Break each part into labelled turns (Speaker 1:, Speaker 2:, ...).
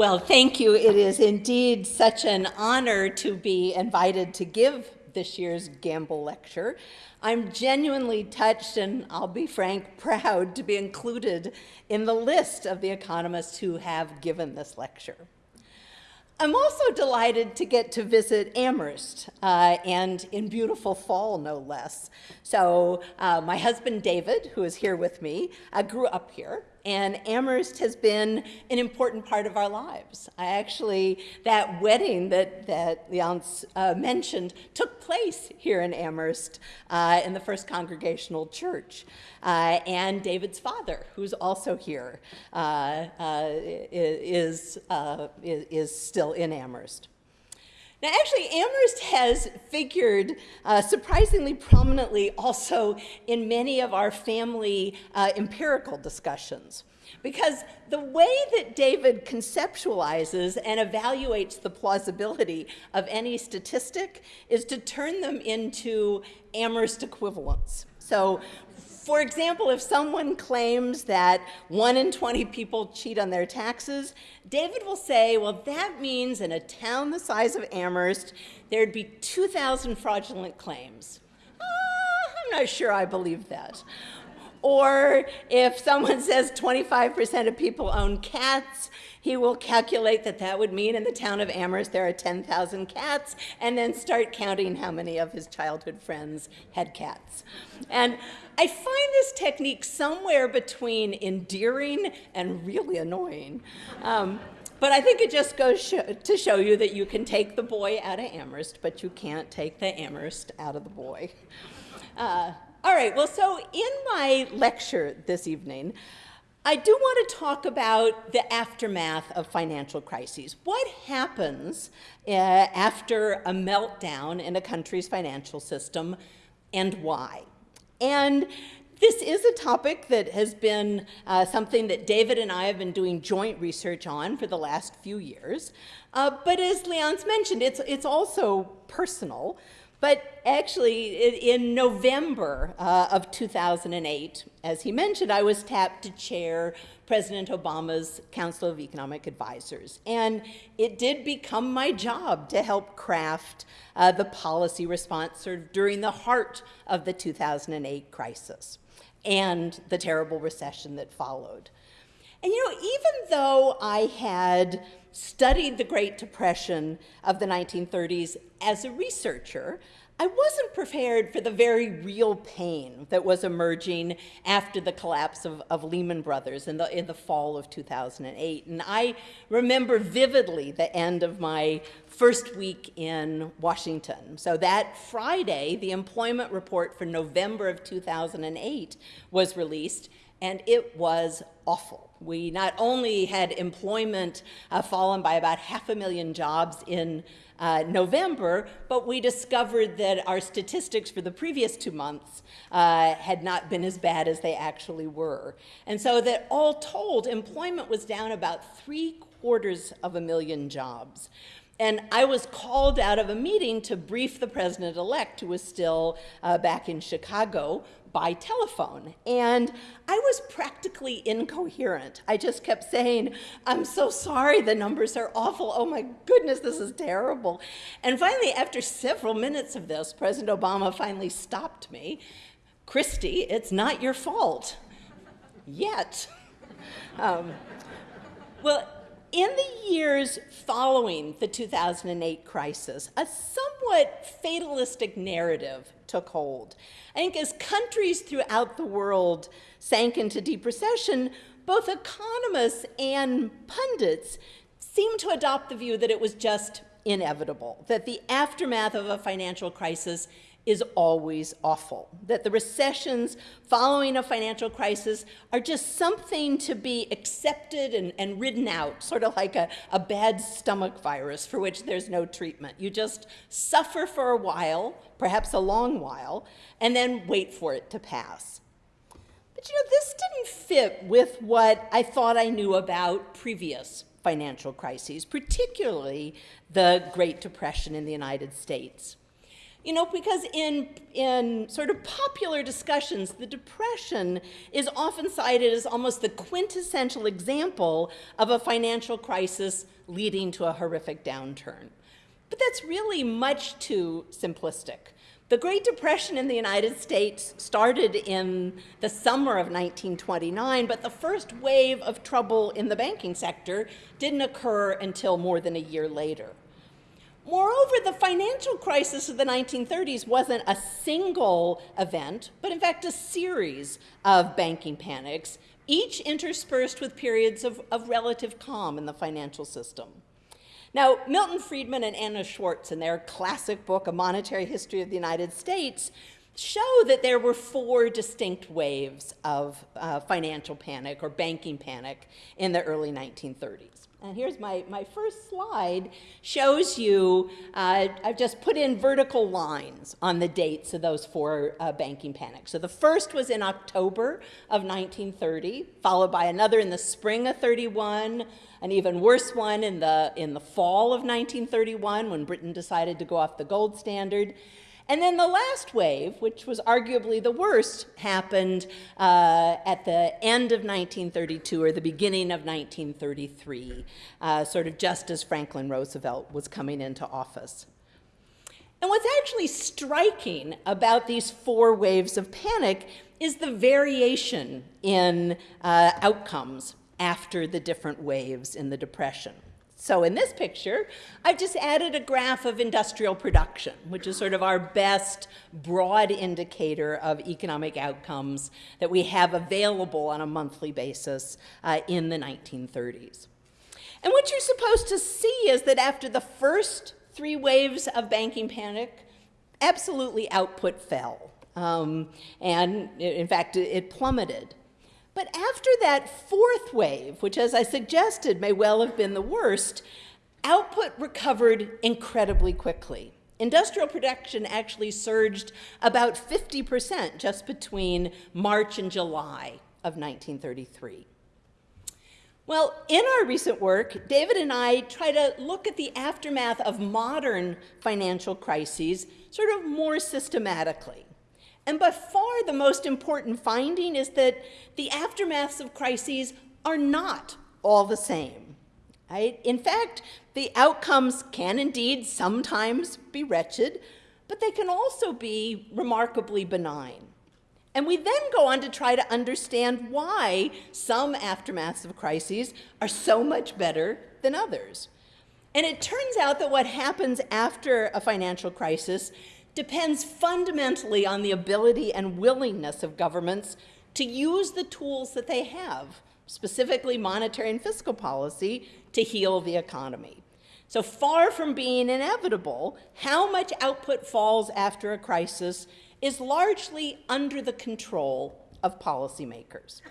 Speaker 1: Well, thank you. It is indeed such an honor to be invited to give this year's Gamble Lecture. I'm genuinely touched and I'll be frank, proud to be included in the list of the economists who have given this lecture. I'm also delighted to get to visit Amherst, uh, and in beautiful fall, no less. So uh, my husband, David, who is here with me, uh, grew up here, and Amherst has been an important part of our lives. I actually, that wedding that, that Leonce uh, mentioned took place here in Amherst uh, in the First Congregational Church. Uh, and David's father, who's also here, uh, uh, is, uh, is, is still in Amherst. Now, actually, Amherst has figured uh, surprisingly prominently also in many of our family uh, empirical discussions. Because the way that David conceptualizes and evaluates the plausibility of any statistic is to turn them into Amherst equivalents. So for example, if someone claims that one in 20 people cheat on their taxes, David will say, well, that means in a town the size of Amherst, there'd be 2,000 fraudulent claims. Uh, I'm not sure I believe that. Or if someone says 25% of people own cats, he will calculate that that would mean in the town of Amherst there are 10,000 cats, and then start counting how many of his childhood friends had cats. And I find this technique somewhere between endearing and really annoying. Um, but I think it just goes sh to show you that you can take the boy out of Amherst, but you can't take the Amherst out of the boy. Uh, all right, well, so in my lecture this evening, I do want to talk about the aftermath of financial crises. What happens uh, after a meltdown in a country's financial system and why? And this is a topic that has been uh, something that David and I have been doing joint research on for the last few years. Uh, but as Leonce mentioned, it's, it's also personal. But actually, in November uh, of 2008, as he mentioned, I was tapped to chair President Obama's Council of Economic Advisors. And it did become my job to help craft uh, the policy response sort of during the heart of the 2008 crisis and the terrible recession that followed. And you know, even though I had studied the Great Depression of the 1930s as a researcher, I wasn't prepared for the very real pain that was emerging after the collapse of, of, Lehman Brothers in the, in the fall of 2008. And I remember vividly the end of my first week in Washington. So that Friday, the employment report for November of 2008 was released, and it was awful. We not only had employment uh, fallen by about half a million jobs in uh, November, but we discovered that our statistics for the previous two months uh, had not been as bad as they actually were. And so that all told, employment was down about three quarters of a million jobs. And I was called out of a meeting to brief the president-elect, who was still uh, back in Chicago, by telephone. And I was practically incoherent. I just kept saying, I'm so sorry, the numbers are awful. Oh my goodness, this is terrible. And finally, after several minutes of this, President Obama finally stopped me. Christy, it's not your fault. Yet. Um, well, in the years following the 2008 crisis, a somewhat fatalistic narrative took hold. I think as countries throughout the world sank into deep recession, both economists and pundits seemed to adopt the view that it was just inevitable, that the aftermath of a financial crisis is always awful, that the recessions following a financial crisis are just something to be accepted and, and ridden out, sort of like a, a bad stomach virus for which there's no treatment. You just suffer for a while, perhaps a long while, and then wait for it to pass. But you know, this didn't fit with what I thought I knew about previous financial crises, particularly the Great Depression in the United States. You know, because in, in sort of popular discussions, the Depression is often cited as almost the quintessential example of a financial crisis leading to a horrific downturn. But that's really much too simplistic. The Great Depression in the United States started in the summer of 1929, but the first wave of trouble in the banking sector didn't occur until more than a year later. Moreover, the financial crisis of the 1930s wasn't a single event, but in fact a series of banking panics, each interspersed with periods of, of relative calm in the financial system. Now, Milton Friedman and Anna Schwartz, in their classic book, A Monetary History of the United States, show that there were four distinct waves of uh, financial panic or banking panic in the early 1930s. And here's my, my first slide, shows you, uh, I've just put in vertical lines on the dates of those four uh, banking panics. So the first was in October of 1930, followed by another in the spring of 31, an even worse one in the, in the fall of 1931 when Britain decided to go off the gold standard. And then the last wave, which was arguably the worst, happened uh, at the end of 1932 or the beginning of 1933, uh, sort of just as Franklin Roosevelt was coming into office. And what's actually striking about these four waves of panic is the variation in uh, outcomes after the different waves in the Depression. So in this picture, I've just added a graph of industrial production, which is sort of our best broad indicator of economic outcomes that we have available on a monthly basis uh, in the 1930s. And what you're supposed to see is that after the first three waves of banking panic, absolutely output fell. Um, and in fact, it plummeted. But after that fourth wave, which as I suggested may well have been the worst, output recovered incredibly quickly. Industrial production actually surged about 50% just between March and July of 1933. Well, in our recent work, David and I try to look at the aftermath of modern financial crises sort of more systematically. And by far the most important finding is that the aftermaths of crises are not all the same. Right? In fact, the outcomes can indeed sometimes be wretched, but they can also be remarkably benign. And we then go on to try to understand why some aftermaths of crises are so much better than others. And it turns out that what happens after a financial crisis depends fundamentally on the ability and willingness of governments to use the tools that they have, specifically monetary and fiscal policy, to heal the economy. So far from being inevitable, how much output falls after a crisis is largely under the control of policymakers.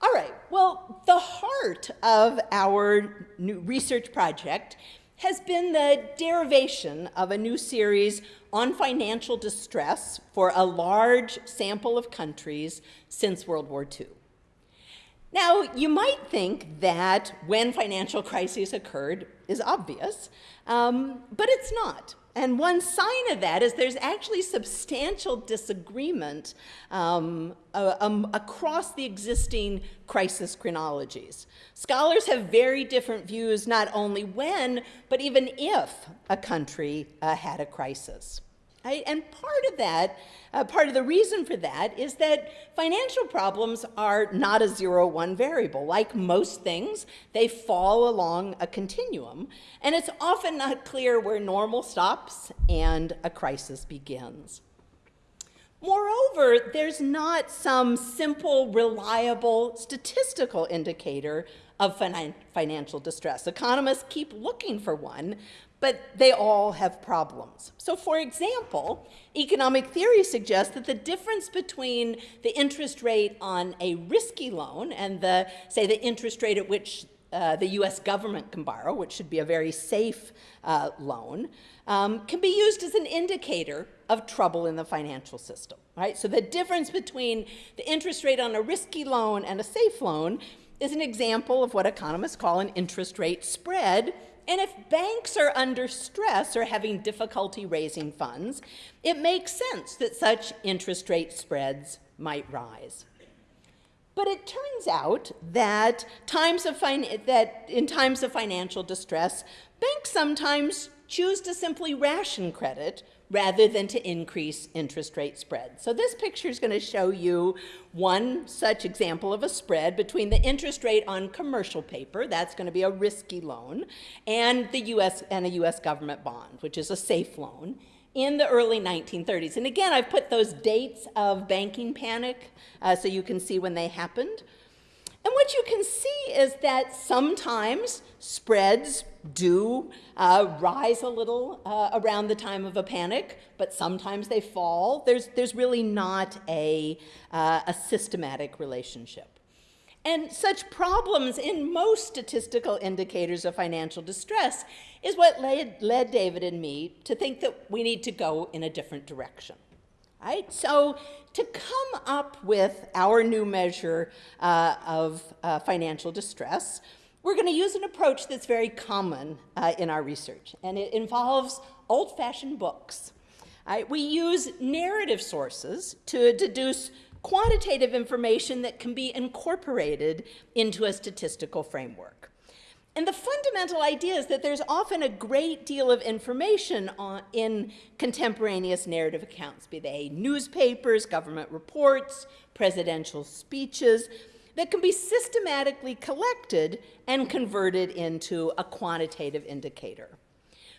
Speaker 1: All right, well, the heart of our new research project has been the derivation of a new series on financial distress for a large sample of countries since World War II. Now, you might think that when financial crises occurred is obvious, um, but it's not. And one sign of that is there's actually substantial disagreement um, uh, um, across the existing crisis chronologies. Scholars have very different views not only when, but even if a country uh, had a crisis. Right? And part of that, uh, part of the reason for that is that financial problems are not a zero one variable. Like most things, they fall along a continuum, and it's often not clear where normal stops and a crisis begins. Moreover, there's not some simple, reliable statistical indicator of financial distress. Economists keep looking for one, but they all have problems. So for example, economic theory suggests that the difference between the interest rate on a risky loan and the, say, the interest rate at which uh, the US government can borrow, which should be a very safe uh, loan, um, can be used as an indicator of trouble in the financial system, right? So the difference between the interest rate on a risky loan and a safe loan is an example of what economists call an interest rate spread And if banks are under stress or having difficulty raising funds, it makes sense that such interest rate spreads might rise. But it turns out that, times of that in times of financial distress, banks sometimes choose to simply ration credit rather than to increase interest rate spread. So this picture is going to show you one such example of a spread between the interest rate on commercial paper, that's going to be a risky loan, and the US and a US government bond, which is a safe loan in the early 1930s. And again, I've put those dates of banking panic uh, so you can see when they happened. And what you can see is that sometimes spreads do uh, rise a little uh, around the time of a panic, but sometimes they fall. There's, there's really not a, uh, a systematic relationship. And such problems in most statistical indicators of financial distress is what led, led David and me to think that we need to go in a different direction. Right? So to come up with our new measure uh, of uh, financial distress, we're going to use an approach that's very common uh, in our research, and it involves old-fashioned books. Right? We use narrative sources to deduce quantitative information that can be incorporated into a statistical framework. And the fundamental idea is that there's often a great deal of information on, in contemporaneous narrative accounts, be they newspapers, government reports, presidential speeches, that can be systematically collected and converted into a quantitative indicator.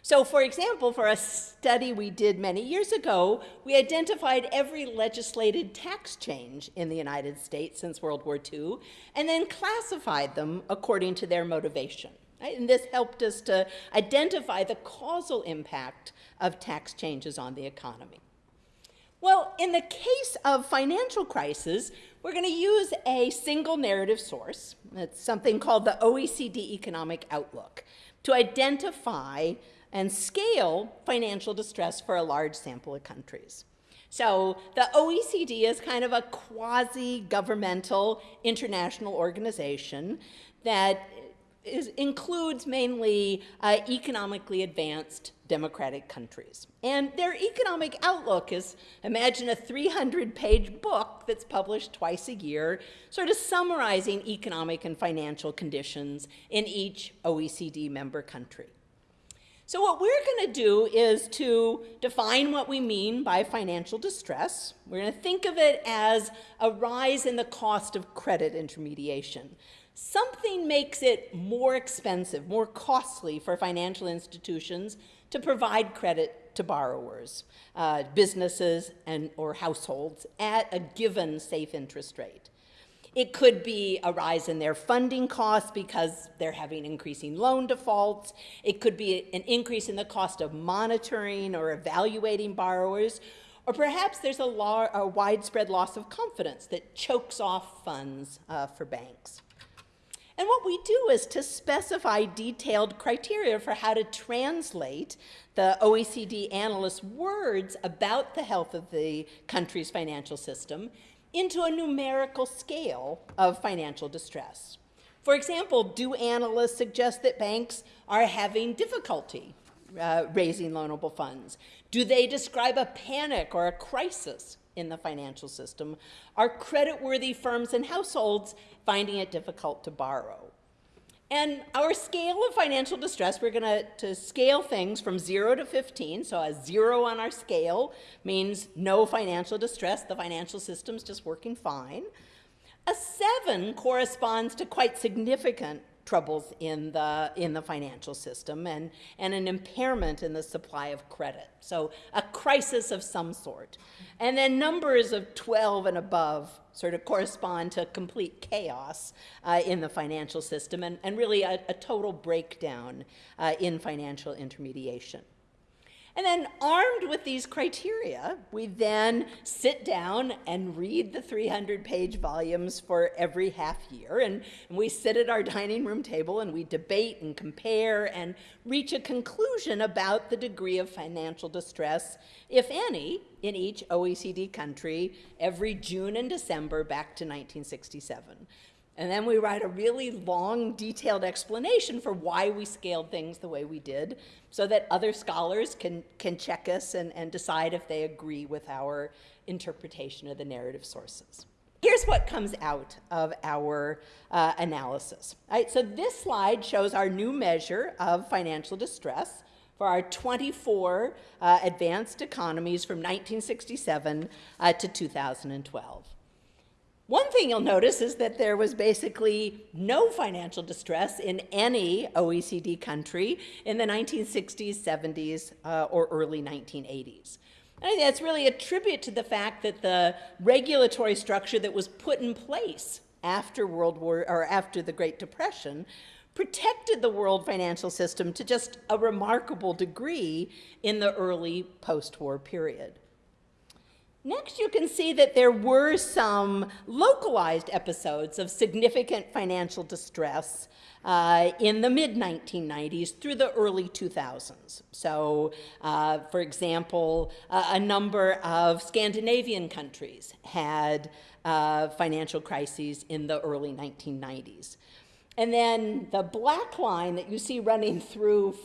Speaker 1: So for example, for a study we did many years ago, we identified every legislated tax change in the United States since World War II, and then classified them according to their motivation. And this helped us to identify the causal impact of tax changes on the economy. Well, in the case of financial crisis, we're going to use a single narrative source. It's something called the OECD Economic Outlook to identify and scale financial distress for a large sample of countries. So the OECD is kind of a quasi-governmental international organization that is, includes mainly uh, economically advanced democratic countries. And their economic outlook is, imagine a 300-page book that's published twice a year, sort of summarizing economic and financial conditions in each OECD member country. So what we're going to do is to define what we mean by financial distress. We're going to think of it as a rise in the cost of credit intermediation. Something makes it more expensive, more costly for financial institutions to provide credit to borrowers, uh, businesses, and, or households at a given safe interest rate. It could be a rise in their funding costs because they're having increasing loan defaults. It could be an increase in the cost of monitoring or evaluating borrowers. Or perhaps there's a, a widespread loss of confidence that chokes off funds uh, for banks. And what we do is to specify detailed criteria for how to translate the OECD analysts' words about the health of the country's financial system into a numerical scale of financial distress. For example, do analysts suggest that banks are having difficulty uh, raising loanable funds? Do they describe a panic or a crisis in the financial system? Are creditworthy firms and households finding it difficult to borrow? And our scale of financial distress, we're going to scale things from 0 to 15. So a 0 on our scale means no financial distress. The financial system's just working fine. A 7 corresponds to quite significant troubles in the, in the financial system and, and an impairment in the supply of credit. So a crisis of some sort. And then numbers of 12 and above sort of correspond to complete chaos uh, in the financial system and, and really a, a total breakdown uh, in financial intermediation. And then armed with these criteria, we then sit down and read the 300-page volumes for every half year. And, and, we sit at our dining room table and we debate and compare and reach a conclusion about the degree of financial distress, if any, in each OECD country every June and December back to 1967. And then we write a really long, detailed explanation for why we scaled things the way we did, so that other scholars can, can check us and, and decide if they agree with our interpretation of the narrative sources. Here's what comes out of our uh, analysis. Right, so this slide shows our new measure of financial distress for our 24 uh, advanced economies from 1967 uh, to 2012. One thing you'll notice is that there was basically no financial distress in any OECD country in the 1960s, 70s, uh, or early 1980s. And I think that's really a tribute to the fact that the regulatory structure that was put in place after World War or after the Great Depression protected the world financial system to just a remarkable degree in the early post-war period. Next, you can see that there were some localized episodes of significant financial distress uh, in the mid-1990s through the early 2000s. So, uh, for example, uh, a number of Scandinavian countries had uh, financial crises in the early 1990s. And then the black line that you see running through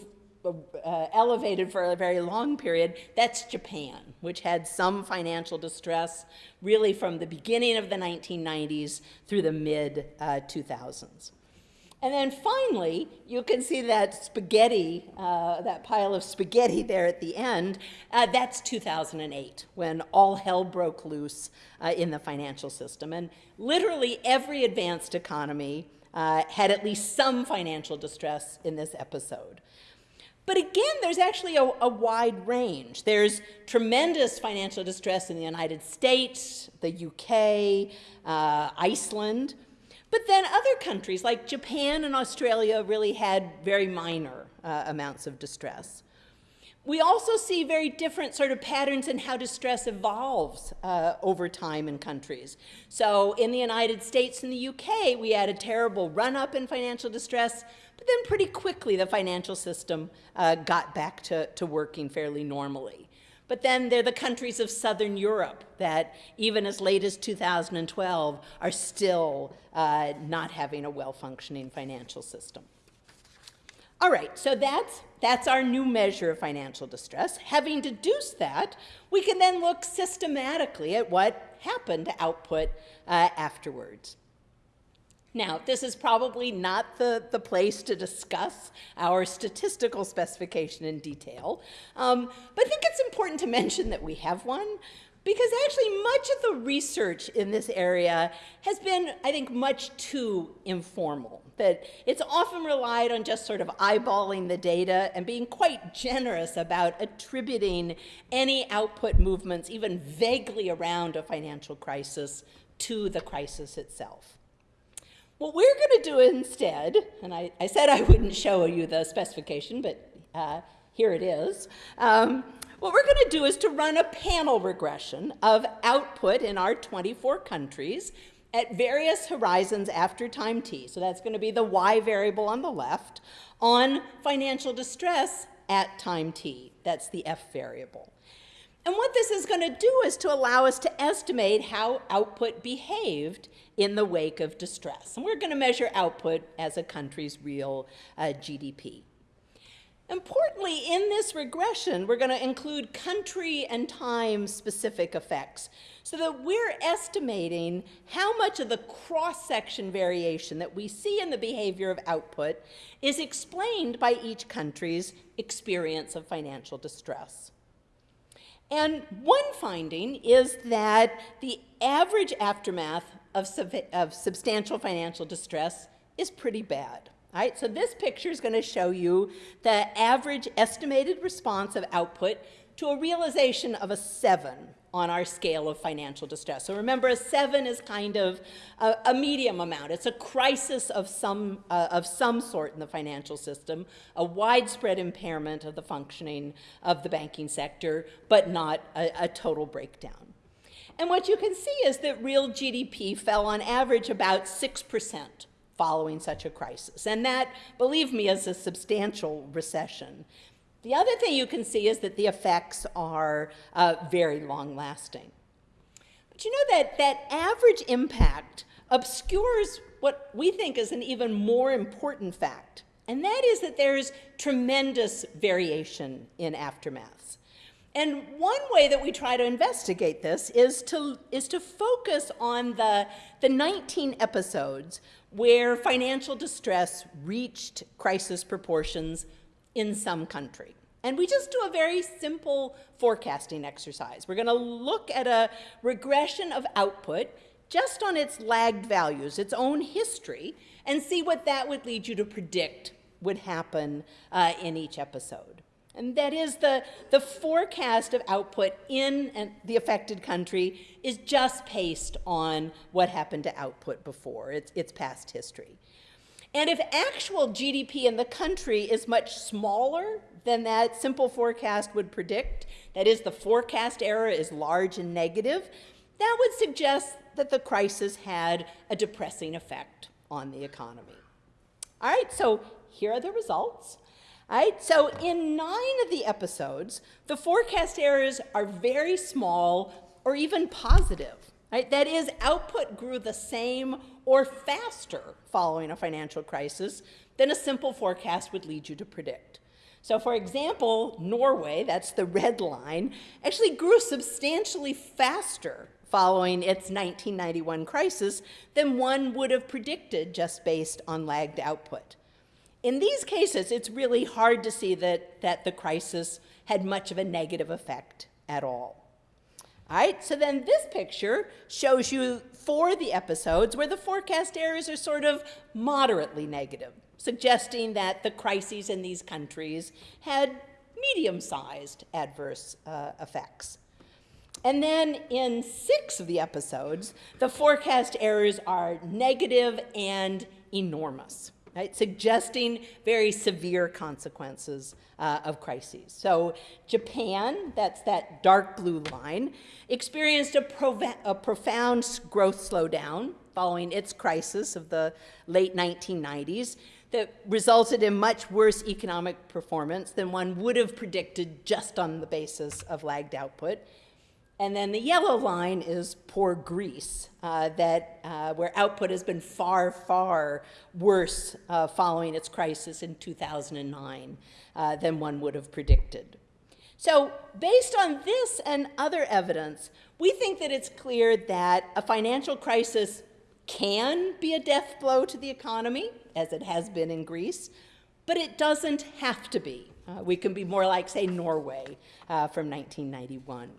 Speaker 1: uh, elevated for a very long period, that's Japan, which had some financial distress really from the beginning of the 1990s through the mid uh, 2000s. And then finally, you can see that spaghetti, uh, that pile of spaghetti there at the end. Uh, that's 2008, when all hell broke loose uh, in the financial system. And literally every advanced economy uh, had at least some financial distress in this episode. But again, there's actually a, a, wide range. There's tremendous financial distress in the United States, the UK, uh, Iceland. But then other countries like Japan and Australia really had very minor uh, amounts of distress. We also see very different sort of patterns in how distress evolves uh, over time in countries. So in the United States and the UK, we had a terrible run-up in financial distress, but then pretty quickly, the financial system uh, got back to, to working fairly normally. But then there are the countries of Southern Europe that, even as late as 2012, are still uh, not having a well-functioning financial system. All right, so that's, that's our new measure of financial distress. Having deduced that, we can then look systematically at what happened to output uh, afterwards. Now, this is probably not the, the place to discuss our statistical specification in detail, um, but I think it's important to mention that we have one because actually much of the research in this area has been, I think, much too informal. That it's often relied on just sort of eyeballing the data and being quite generous about attributing any output movements, even vaguely around a financial crisis, to the crisis itself. What we're going to do instead, and I, I, said I wouldn't show you the specification, but uh, here it is. Um, what we're going to do is to run a panel regression of output in our 24 countries at various horizons after time t. So that's going to be the y variable on the left on financial distress at time t. That's the f variable. And what this is going to do is to allow us to estimate how output behaved in the wake of distress. And we're going to measure output as a country's real uh, GDP. Importantly, in this regression, we're going to include country and time specific effects so that we're estimating how much of the cross-section variation that we see in the behavior of output is explained by each country's experience of financial distress. And one finding is that the average aftermath of, sub of substantial financial distress is pretty bad. All right, so this picture is going to show you the average estimated response of output to a realization of a 7 on our scale of financial distress. So remember, a 7 is kind of a, a medium amount. It's a crisis of some, uh, of some sort in the financial system, a widespread impairment of the functioning of the banking sector, but not a, a total breakdown. And what you can see is that real GDP fell on average about 6% following such a crisis. And that, believe me, is a substantial recession. The other thing you can see is that the effects are uh, very long lasting. But you know that that average impact obscures what we think is an even more important fact, and that is that there's tremendous variation in aftermaths. And one way that we try to investigate this is to, is to focus on the, the 19 episodes where financial distress reached crisis proportions in some country. And we just do a very simple forecasting exercise. We're going to look at a regression of output just on its lagged values, its own history, and see what that would lead you to predict would happen uh, in each episode. And that is the, the forecast of output in an, the affected country is just based on what happened to output before, its, its past history. And if actual GDP in the country is much smaller than that simple forecast would predict, that is, the forecast error is large and negative, that would suggest that the crisis had a depressing effect on the economy. All right, so here are the results. All right, So in nine of the episodes, the forecast errors are very small or even positive. Right? That is, output grew the same or faster following a financial crisis than a simple forecast would lead you to predict. So for example, Norway, that's the red line, actually grew substantially faster following its 1991 crisis than one would have predicted just based on lagged output. In these cases, it's really hard to see that, that the crisis had much of a negative effect at all. Right, so then this picture shows you for the episodes where the forecast errors are sort of moderately negative, suggesting that the crises in these countries had medium-sized adverse uh, effects. And then in six of the episodes, the forecast errors are negative and enormous right, suggesting very severe consequences uh, of crises. So Japan, that's that dark blue line, experienced a, a profound growth slowdown following its crisis of the late 1990s that resulted in much worse economic performance than one would have predicted just on the basis of lagged output. And then the yellow line is poor Greece, uh, that, uh, where output has been far, far worse uh, following its crisis in 2009 uh, than one would have predicted. So based on this and other evidence, we think that it's clear that a financial crisis can be a death blow to the economy, as it has been in Greece, but it doesn't have to be. Uh, we can be more like, say, Norway uh, from 1991.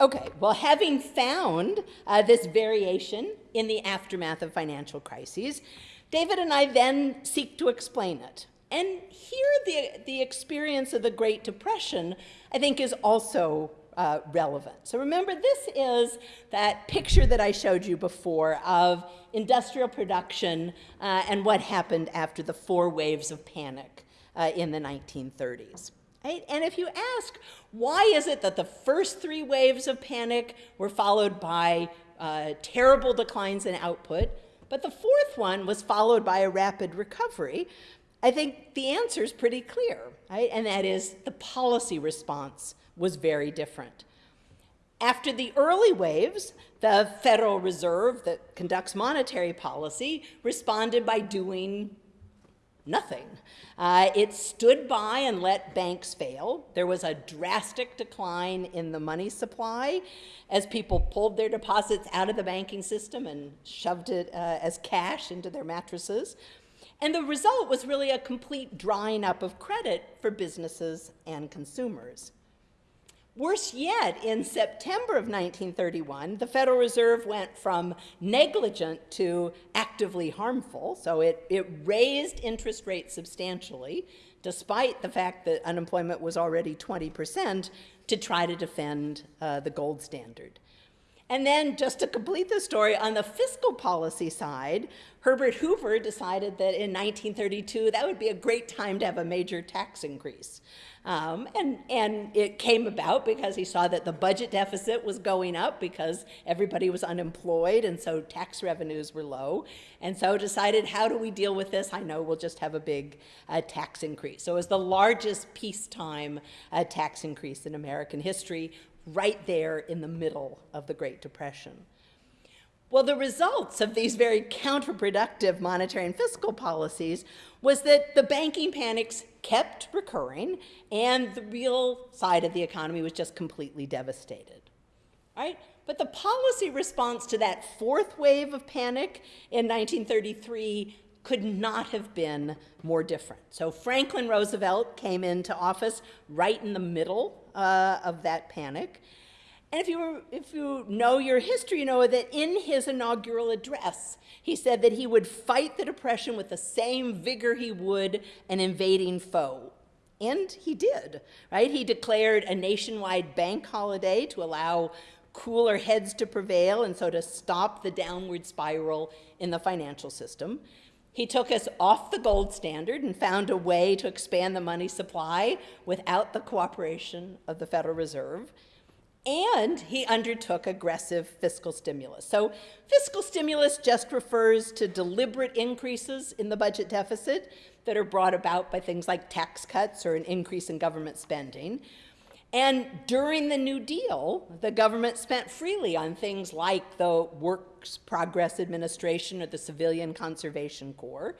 Speaker 1: Okay, well, having found uh, this variation in the aftermath of financial crises, David and I then seek to explain it. And here, the, the experience of the Great Depression, I think, is also uh, relevant. So remember, this is that picture that I showed you before of industrial production uh, and what happened after the four waves of panic uh, in the 1930s. Right? And if you ask, why is it that the first three waves of panic were followed by uh, terrible declines in output, but the fourth one was followed by a rapid recovery? I think the answer is pretty clear, right? And that is the policy response was very different. After the early waves, the Federal Reserve that conducts monetary policy responded by doing nothing. Uh, it stood by and let banks fail. There was a drastic decline in the money supply as people pulled their deposits out of the banking system and shoved it uh, as cash into their mattresses. And the result was really a complete drying up of credit for businesses and consumers. Worse yet, in September of 1931, the Federal Reserve went from negligent to actively harmful. So it, it raised interest rates substantially, despite the fact that unemployment was already 20%, to try to defend uh, the gold standard. And then just to complete the story, on the fiscal policy side, Herbert Hoover decided that in 1932 that would be a great time to have a major tax increase. Um, and, and it came about because he saw that the budget deficit was going up because everybody was unemployed and so tax revenues were low. And so decided, how do we deal with this? I know we'll just have a big uh, tax increase. So it was the largest peacetime uh, tax increase in American history, right there in the middle of the Great Depression. Well, the results of these very counterproductive monetary and fiscal policies was that the banking panics kept recurring and the real side of the economy was just completely devastated. Right? But the policy response to that fourth wave of panic in 1933 could not have been more different. So Franklin Roosevelt came into office right in the middle uh, of that panic. And if you, were, if you know your history, you know that in his inaugural address, he said that he would fight the Depression with the same vigor he would an invading foe. And he did, right? He declared a nationwide bank holiday to allow cooler heads to prevail and so to stop the downward spiral in the financial system. He took us off the gold standard and found a way to expand the money supply without the cooperation of the Federal Reserve. And he undertook aggressive fiscal stimulus. So fiscal stimulus just refers to deliberate increases in the budget deficit that are brought about by things like tax cuts or an increase in government spending. And during the New Deal, the government spent freely on things like the Works Progress Administration or the Civilian Conservation Corps.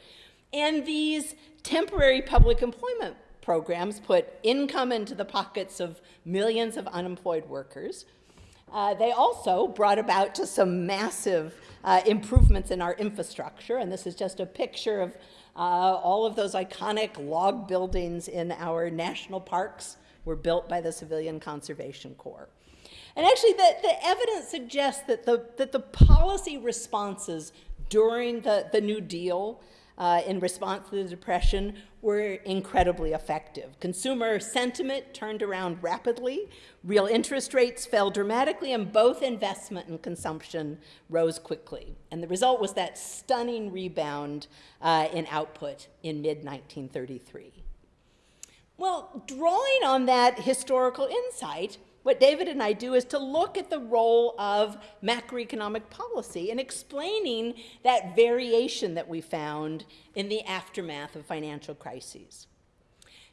Speaker 1: And these temporary public employment programs put income into the pockets of millions of unemployed workers. Uh, they also brought about just some massive uh, improvements in our infrastructure, and this is just a picture of uh, all of those iconic log buildings in our national parks were built by the Civilian Conservation Corps. And actually, the, the evidence suggests that the, that the policy responses during the, the New Deal uh, in response to the Depression were incredibly effective. Consumer sentiment turned around rapidly, real interest rates fell dramatically, and both investment and consumption rose quickly. And the result was that stunning rebound uh, in output in mid 1933. Well, drawing on that historical insight, what David and I do is to look at the role of macroeconomic policy in explaining that variation that we found in the aftermath of financial crises.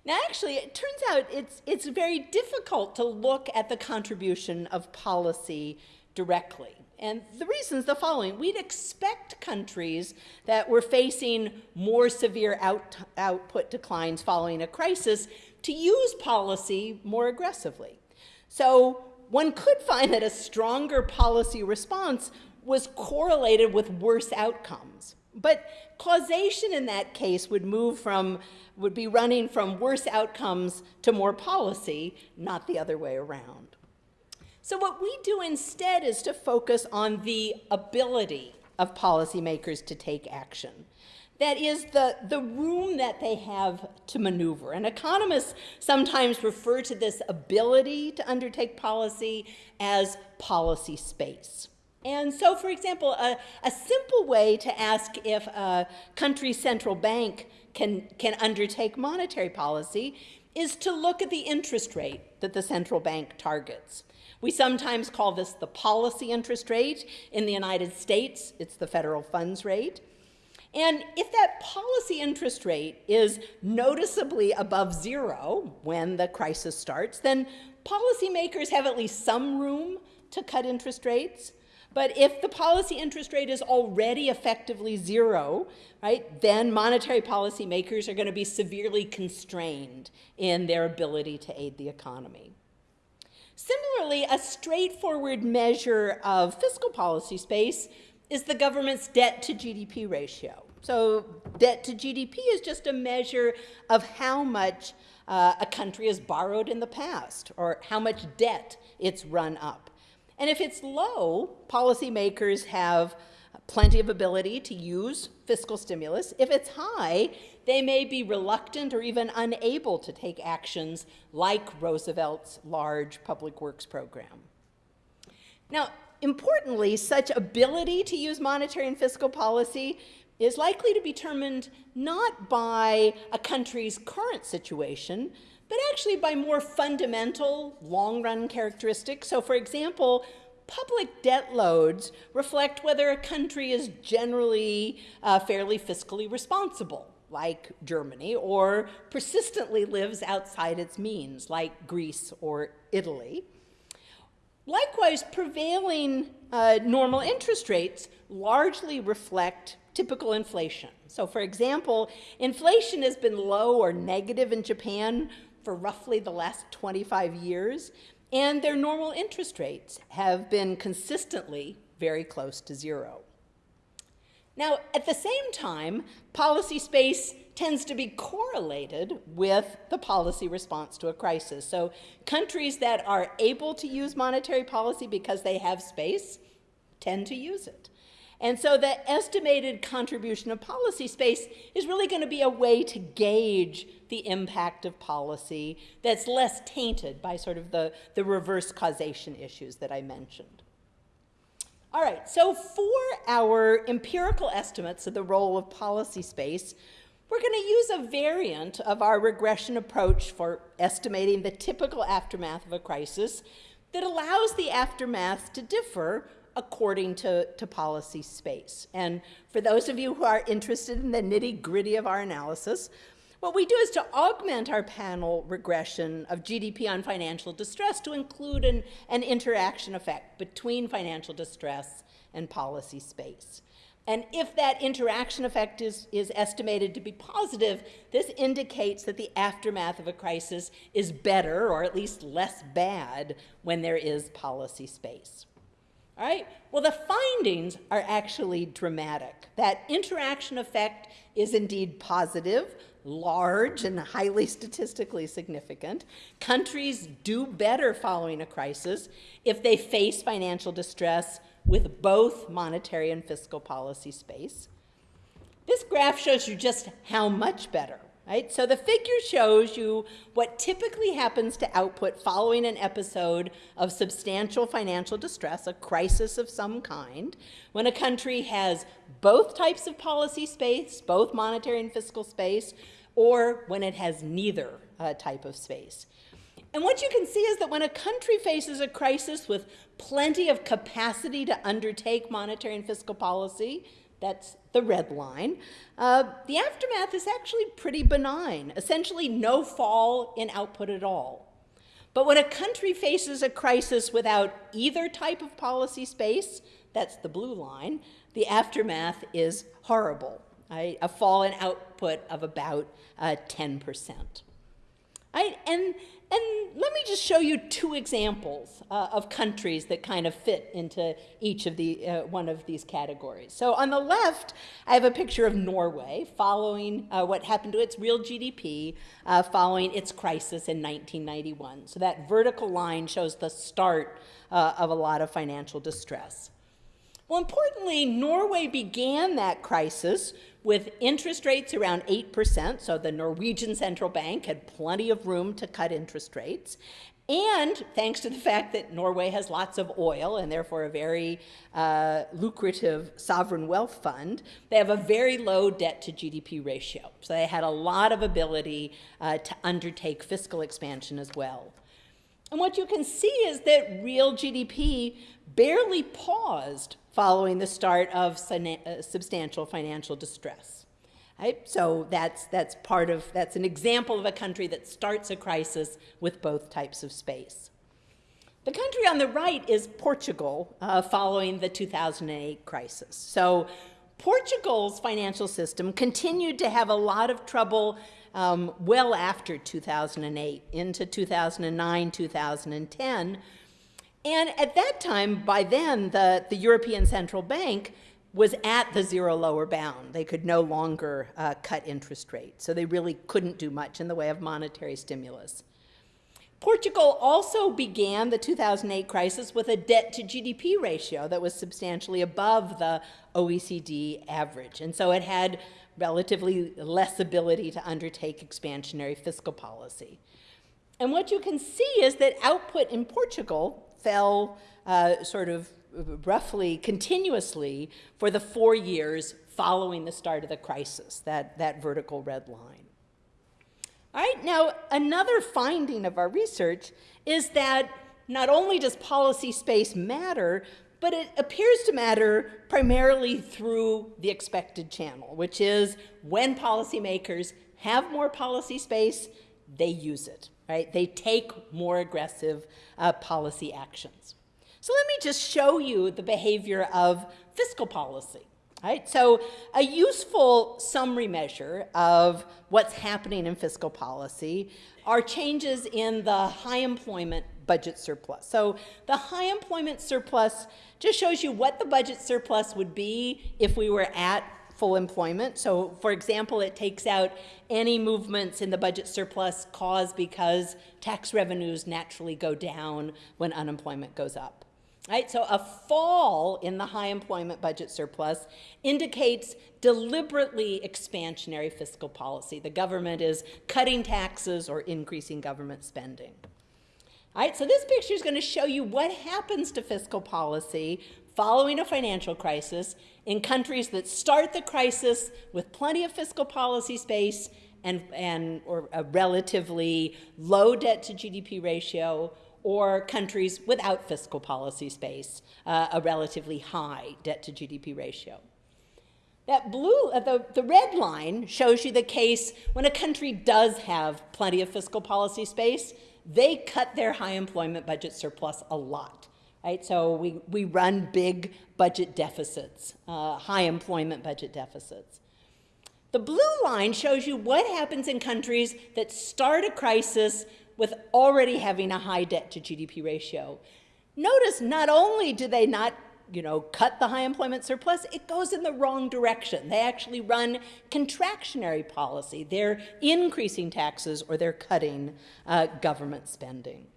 Speaker 1: Now, actually, it turns out it's, it's very difficult to look at the contribution of policy directly. And the reason is the following. We'd expect countries that were facing more severe out, output declines following a crisis to use policy more aggressively. So one could find that a stronger policy response was correlated with worse outcomes. But causation in that case would move from, would be running from worse outcomes to more policy, not the other way around. So what we do instead is to focus on the ability of policymakers to take action. That is the, the room that they have to maneuver. And economists sometimes refer to this ability to undertake policy as policy space. And so, for example, a, a simple way to ask if a country's central bank can, can undertake monetary policy is to look at the interest rate that the central bank targets. We sometimes call this the policy interest rate. In the United States, it's the federal funds rate. And if that policy interest rate is noticeably above zero when the crisis starts, then policymakers have at least some room to cut interest rates. But if the policy interest rate is already effectively zero, right, then monetary policymakers are going to be severely constrained in their ability to aid the economy. Similarly, a straightforward measure of fiscal policy space is the government's debt to GDP ratio. So debt to GDP is just a measure of how much uh, a country has borrowed in the past or how much debt it's run up. And if it's low, policymakers have plenty of ability to use fiscal stimulus. If it's high, they may be reluctant or even unable to take actions like Roosevelt's large public works program. Now, importantly, such ability to use monetary and fiscal policy is likely to be determined not by a country's current situation, but actually by more fundamental long-run characteristics. So for example, public debt loads reflect whether a country is generally uh, fairly fiscally responsible, like Germany, or persistently lives outside its means, like Greece or Italy. Likewise, prevailing uh, normal interest rates largely reflect typical inflation. So, for example, inflation has been low or negative in Japan for roughly the last 25 years, and their normal interest rates have been consistently very close to zero. Now, at the same time, policy space tends to be correlated with the policy response to a crisis. So countries that are able to use monetary policy because they have space tend to use it. And so the estimated contribution of policy space is really going to be a way to gauge the impact of policy that's less tainted by sort of the, the reverse causation issues that I mentioned. All right, so for our empirical estimates of the role of policy space, we're going to use a variant of our regression approach for estimating the typical aftermath of a crisis that allows the aftermath to differ according to, to policy space. And for those of you who are interested in the nitty gritty of our analysis, what we do is to augment our panel regression of GDP on financial distress to include an, an interaction effect between financial distress and policy space. And if that interaction effect is, is estimated to be positive, this indicates that the aftermath of a crisis is better, or at least less bad, when there is policy space. All right? Well, the findings are actually dramatic. That interaction effect is indeed positive, large, and highly statistically significant. Countries do better following a crisis if they face financial distress with both monetary and fiscal policy space. This graph shows you just how much better, right? So the figure shows you what typically happens to output following an episode of substantial financial distress, a crisis of some kind, when a country has both types of policy space, both monetary and fiscal space, or when it has neither uh, type of space. And what you can see is that when a country faces a crisis with plenty of capacity to undertake monetary and fiscal policy, that's the red line, uh, the aftermath is actually pretty benign, essentially no fall in output at all. But when a country faces a crisis without either type of policy space, that's the blue line, the aftermath is horrible, right? a fall in output of about uh, 10%. Right? And and let me just show you two examples uh, of countries that kind of fit into each of the uh, one of these categories. So on the left, I have a picture of Norway following uh, what happened to its real GDP uh, following its crisis in 1991. So that vertical line shows the start uh, of a lot of financial distress. Well, importantly, Norway began that crisis with interest rates around 8%, so the Norwegian central bank had plenty of room to cut interest rates. And thanks to the fact that Norway has lots of oil and therefore a very uh, lucrative sovereign wealth fund, they have a very low debt to GDP ratio. So they had a lot of ability uh, to undertake fiscal expansion as well. And what you can see is that real GDP barely paused following the start of uh, substantial financial distress. Right? So that's, that's part of, that's an example of a country that starts a crisis with both types of space. The country on the right is Portugal uh, following the 2008 crisis. So Portugal's financial system continued to have a lot of trouble um, well after 2008, into 2009, 2010, and at that time, by then, the, the European Central Bank was at the zero lower bound. They could no longer uh, cut interest rates, so they really couldn't do much in the way of monetary stimulus. Portugal also began the 2008 crisis with a debt to GDP ratio that was substantially above the OECD average. And so it had relatively less ability to undertake expansionary fiscal policy. And what you can see is that output in Portugal fell uh, sort of roughly continuously for the four years following the start of the crisis, that, that vertical red line. All right, now another finding of our research is that not only does policy space matter, but it appears to matter primarily through the expected channel, which is when policymakers have more policy space, they use it right? They take more aggressive uh, policy actions. So let me just show you the behavior of fiscal policy. Right? So a useful summary measure of what's happening in fiscal policy are changes in the high employment budget surplus. So the high employment surplus just shows you what the budget surplus would be if we were at full employment. So for example, it takes out any movements in the budget surplus caused because tax revenues naturally go down when unemployment goes up. Right? So a fall in the high employment budget surplus indicates deliberately expansionary fiscal policy. The government is cutting taxes or increasing government spending. All right, so this picture is going to show you what happens to fiscal policy following a financial crisis in countries that start the crisis with plenty of fiscal policy space and, and or a relatively low debt to GDP ratio or countries without fiscal policy space, uh, a relatively high debt to GDP ratio. That blue, uh, the, the red line shows you the case when a country does have plenty of fiscal policy space, they cut their high employment budget surplus a lot. Right? So we, we run big budget deficits, uh, high employment budget deficits. The blue line shows you what happens in countries that start a crisis with already having a high debt to GDP ratio. Notice not only do they not you know, cut the high employment surplus, it goes in the wrong direction. They actually run contractionary policy. They're increasing taxes or they're cutting uh, government spending.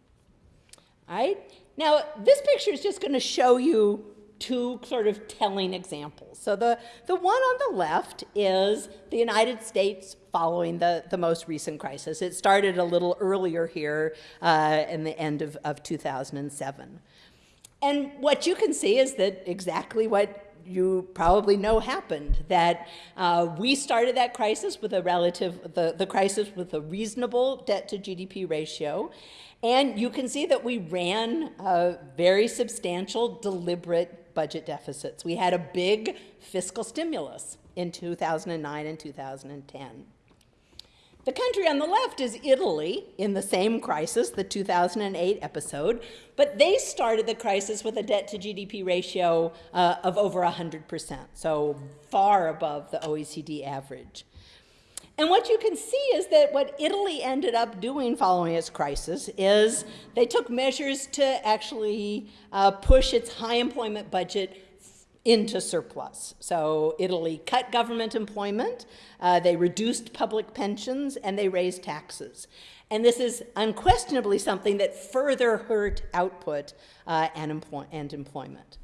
Speaker 1: All right? Now, this picture is just going to show you two sort of telling examples. So the, the one on the left is the United States following the, the most recent crisis. It started a little earlier here uh, in the end of, of 2007. And what you can see is that exactly what you probably know happened, that uh, we started that crisis with a relative, the, the crisis with a reasonable debt to GDP ratio, and you can see that we ran very substantial, deliberate budget deficits. We had a big fiscal stimulus in 2009 and 2010. The country on the left is Italy in the same crisis, the 2008 episode, but they started the crisis with a debt to GDP ratio uh, of over 100%, so far above the OECD average. And what you can see is that what Italy ended up doing following its crisis is they took measures to actually uh, push its high employment budget into surplus. So Italy cut government employment, uh, they reduced public pensions, and they raised taxes. And this is unquestionably something that further hurt output uh, and, employ and employment.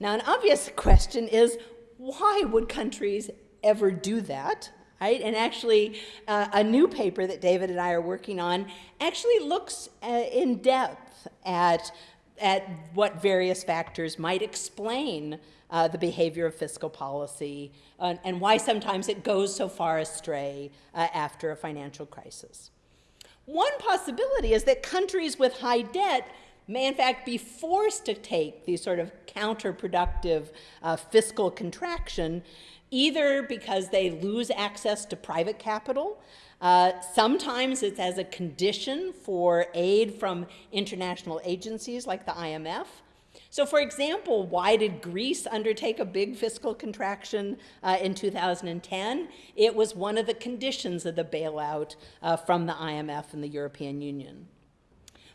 Speaker 1: Now, an obvious question is, why would countries ever do that? Right? And actually, uh, a new paper that David and I are working on actually looks uh, in depth at, at what various factors might explain uh, the behavior of fiscal policy and, and why sometimes it goes so far astray uh, after a financial crisis. One possibility is that countries with high debt may in fact be forced to take these sort of counterproductive uh, fiscal contraction either because they lose access to private capital. Uh, sometimes it's as a condition for aid from international agencies like the IMF. So for example, why did Greece undertake a big fiscal contraction uh, in 2010? It was one of the conditions of the bailout uh, from the IMF and the European Union.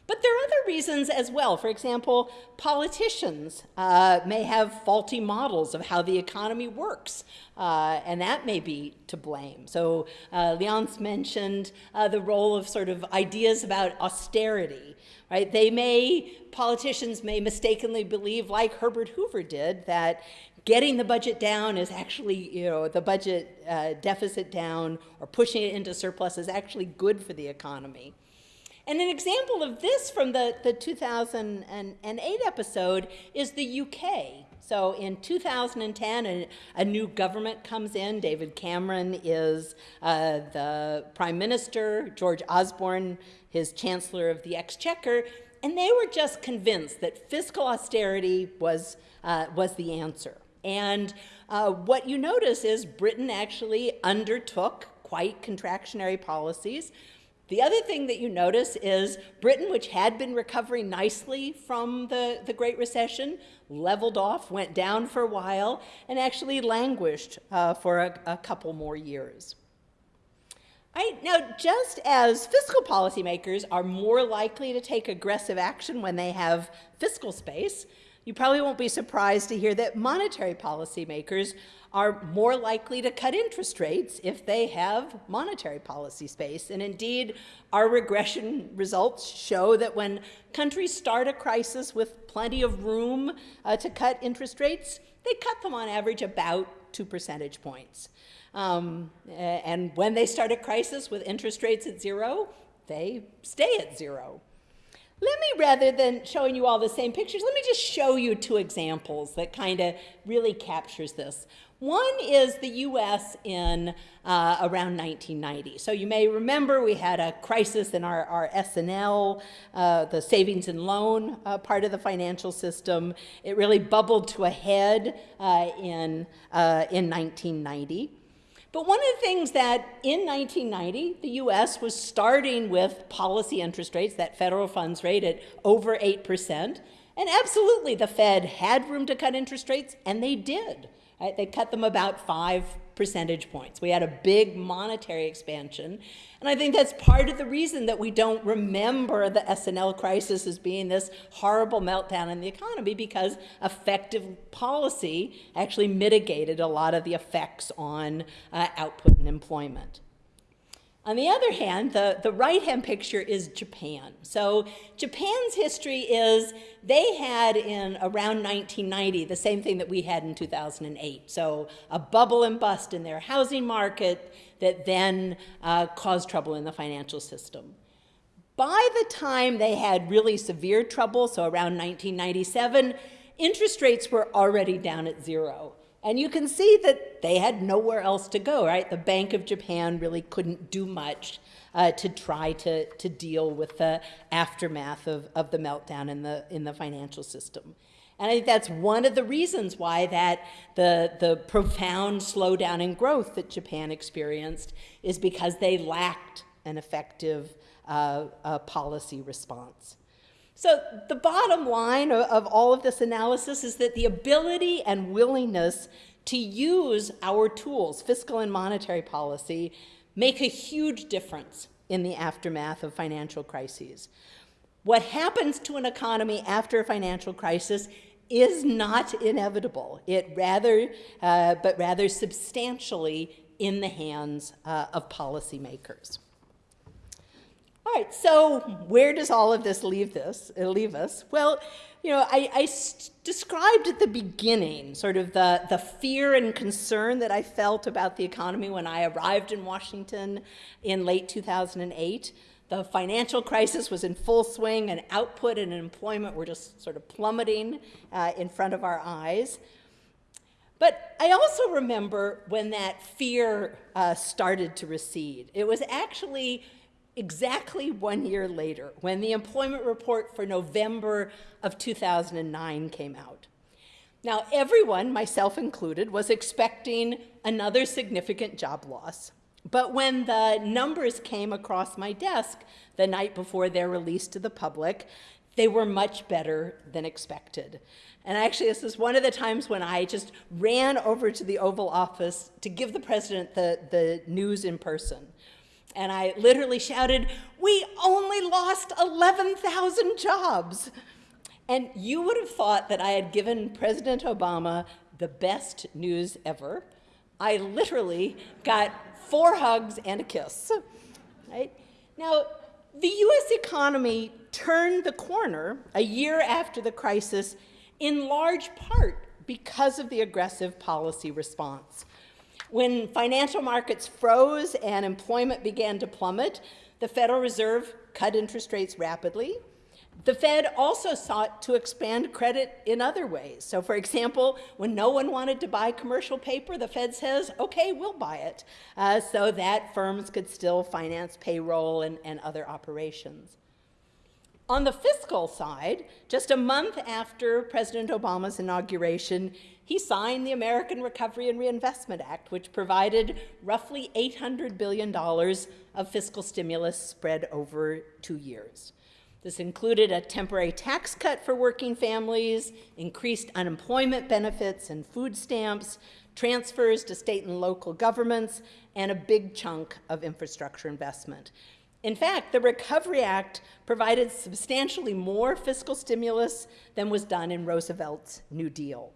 Speaker 1: But there are other reasons as well. For example, politicians uh, may have faulty models of how the economy works, uh, and that may be to blame. So uh, Leonce mentioned uh, the role of sort of ideas about austerity, right? They may, politicians may mistakenly believe, like Herbert Hoover did, that getting the budget down is actually, you know, the budget uh, deficit down or pushing it into surplus is actually good for the economy. And an example of this from the, the 2008 episode is the UK. So in 2010, a, a new government comes in. David Cameron is uh, the prime minister, George Osborne, his chancellor of the exchequer, and they were just convinced that fiscal austerity was, uh, was the answer. And uh, what you notice is Britain actually undertook quite contractionary policies The other thing that you notice is Britain, which had been recovering nicely from the, the Great Recession, leveled off, went down for a while, and actually languished uh, for a, a couple more years. Right, now, just as fiscal policymakers are more likely to take aggressive action when they have fiscal space, you probably won't be surprised to hear that monetary policymakers are more likely to cut interest rates if they have monetary policy space. And indeed, our regression results show that when countries start a crisis with plenty of room uh, to cut interest rates, they cut them on average about two percentage points. Um, and when they start a crisis with interest rates at zero, they stay at zero. Let me, rather than showing you all the same pictures, let me just show you two examples that kind of really captures this. One is the US in uh, around 1990. So you may remember we had a crisis in our, our S&L, uh, the savings and loan uh, part of the financial system. It really bubbled to a head uh, in, uh, in 1990. But one of the things that in 1990, the US was starting with policy interest rates, that federal funds rate at over 8%. And absolutely, the Fed had room to cut interest rates, and they did. Right? They cut them about five percentage points. We had a big monetary expansion. And I think that's part of the reason that we don't remember the S&L crisis as being this horrible meltdown in the economy because effective policy actually mitigated a lot of the effects on uh, output and employment. On the other hand, the, the right-hand picture is Japan. So Japan's history is they had in around 1990 the same thing that we had in 2008. So a bubble and bust in their housing market that then uh, caused trouble in the financial system. By the time they had really severe trouble, so around 1997, interest rates were already down at zero. And you can see that they had nowhere else to go, right? The Bank of Japan really couldn't do much uh, to try to, to deal with the aftermath of, of the meltdown in the, in the financial system. And I think that's one of the reasons why that the, the profound slowdown in growth that Japan experienced is because they lacked an effective uh, uh, policy response. So the bottom line of, of all of this analysis is that the ability and willingness to use our tools, fiscal and monetary policy, make a huge difference in the aftermath of financial crises. What happens to an economy after a financial crisis is not inevitable. It rather, uh, but rather substantially in the hands uh, of policymakers. All right, so where does all of this leave this uh, leave us? Well, you know, I, I described at the beginning sort of the, the fear and concern that I felt about the economy when I arrived in Washington in late 2008. The financial crisis was in full swing, and output and employment were just sort of plummeting uh, in front of our eyes. But I also remember when that fear uh, started to recede. It was actually exactly one year later when the employment report for November of 2009 came out. Now, everyone, myself included, was expecting another significant job loss. But when the numbers came across my desk the night before they're released to the public, they were much better than expected. And actually, this is one of the times when I just ran over to the Oval Office to give the president the, the news in person. And I literally shouted, we only lost 11,000 jobs. And you would have thought that I had given President Obama the best news ever. I literally got four hugs and a kiss. Right? Now, the US economy turned the corner a year after the crisis in large part because of the aggressive policy response. When financial markets froze and employment began to plummet, the Federal Reserve cut interest rates rapidly. The Fed also sought to expand credit in other ways. So for example, when no one wanted to buy commercial paper, the Fed says, okay, we'll buy it, uh, so that firms could still finance payroll and, and other operations. On the fiscal side, just a month after President Obama's inauguration, he signed the American Recovery and Reinvestment Act, which provided roughly $800 billion of fiscal stimulus spread over two years. This included a temporary tax cut for working families, increased unemployment benefits and food stamps, transfers to state and local governments, and a big chunk of infrastructure investment. In fact, the Recovery Act provided substantially more fiscal stimulus than was done in Roosevelt's New Deal.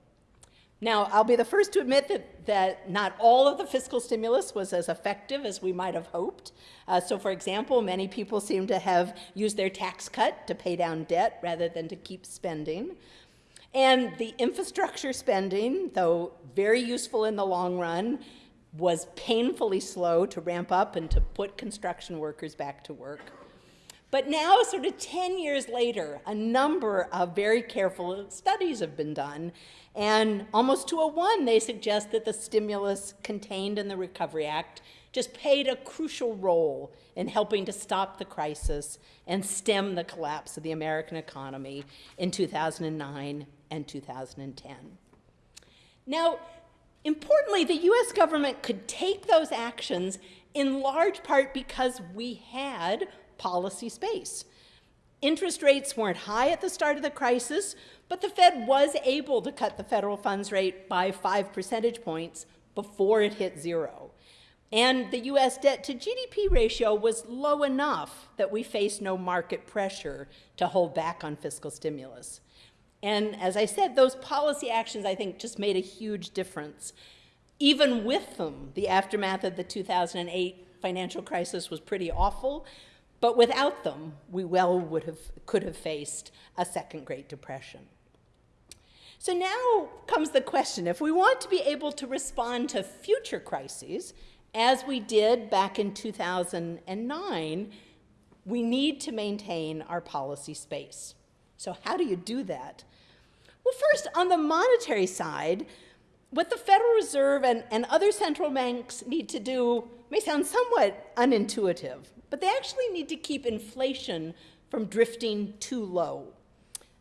Speaker 1: Now, I'll be the first to admit that, that not all of the fiscal stimulus was as effective as we might have hoped. Uh, so, for example, many people seem to have used their tax cut to pay down debt rather than to keep spending. And the infrastructure spending, though very useful in the long run, was painfully slow to ramp up and to put construction workers back to work. But now, sort of 10 years later, a number of very careful studies have been done, and almost to a one, they suggest that the stimulus contained in the Recovery Act just played a crucial role in helping to stop the crisis and stem the collapse of the American economy in 2009 and 2010. Now, importantly, the US government could take those actions in large part because we had policy space. Interest rates weren't high at the start of the crisis, but the Fed was able to cut the federal funds rate by five percentage points before it hit zero. And the US debt to GDP ratio was low enough that we faced no market pressure to hold back on fiscal stimulus. And as I said, those policy actions, I think, just made a huge difference. Even with them, the aftermath of the 2008 financial crisis was pretty awful, but without them, we well would have, could have faced a second Great Depression. So now comes the question, if we want to be able to respond to future crises, as we did back in 2009, we need to maintain our policy space. So how do you do that? Well, first, on the monetary side, what the Federal Reserve and, and other central banks need to do may sound somewhat unintuitive, but they actually need to keep inflation from drifting too low.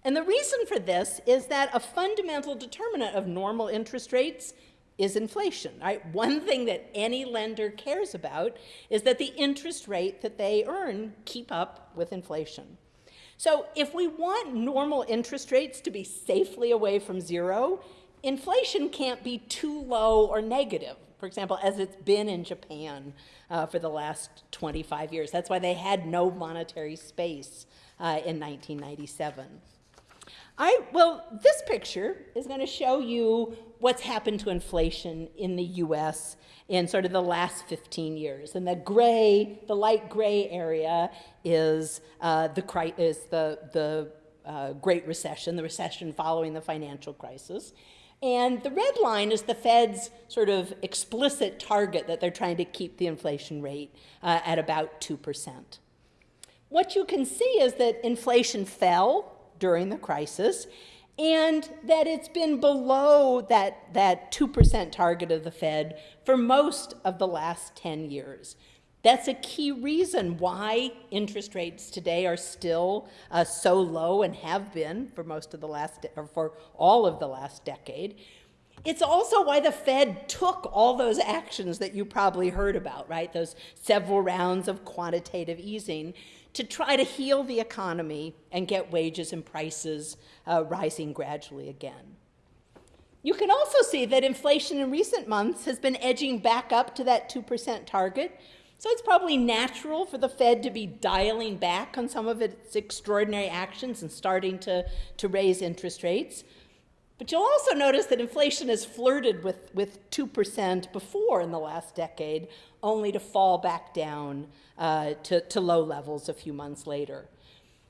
Speaker 1: And the reason for this is that a fundamental determinant of normal interest rates is inflation. Right? One thing that any lender cares about is that the interest rate that they earn keep up with inflation. So if we want normal interest rates to be safely away from zero, inflation can't be too low or negative, for example, as it's been in Japan uh, for the last 25 years. That's why they had no monetary space uh, in 1997. I, well, this picture is going to show you what's happened to inflation in the US in sort of the last 15 years. And the gray, the light gray area is, uh, the, is the, the uh, Great Recession, the recession following the financial crisis. And the red line is the Fed's sort of explicit target that they're trying to keep the inflation rate uh, at about 2%. What you can see is that inflation fell during the crisis and that it's been below that, that 2% target of the Fed for most of the last 10 years. That's a key reason why interest rates today are still uh, so low and have been for most of the last, or for all of the last decade. It's also why the Fed took all those actions that you probably heard about, right? Those several rounds of quantitative easing to try to heal the economy and get wages and prices uh, rising gradually again. You can also see that inflation in recent months has been edging back up to that 2% target, so it's probably natural for the Fed to be dialing back on some of its extraordinary actions and starting to, to raise interest rates. But you'll also notice that inflation has flirted with, with 2% before in the last decade, only to fall back down uh, to, to low levels a few months later.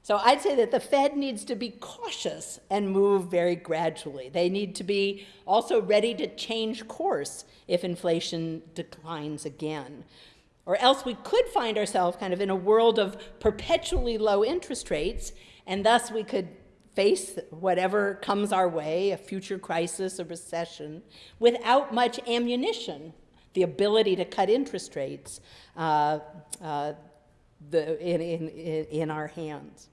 Speaker 1: So I'd say that the Fed needs to be cautious and move very gradually. They need to be also ready to change course if inflation declines again. Or else we could find ourselves kind of in a world of perpetually low interest rates, and thus we could face whatever comes our way, a future crisis, a recession, without much ammunition, the ability to cut interest rates uh, uh, the, in, in, in our hands.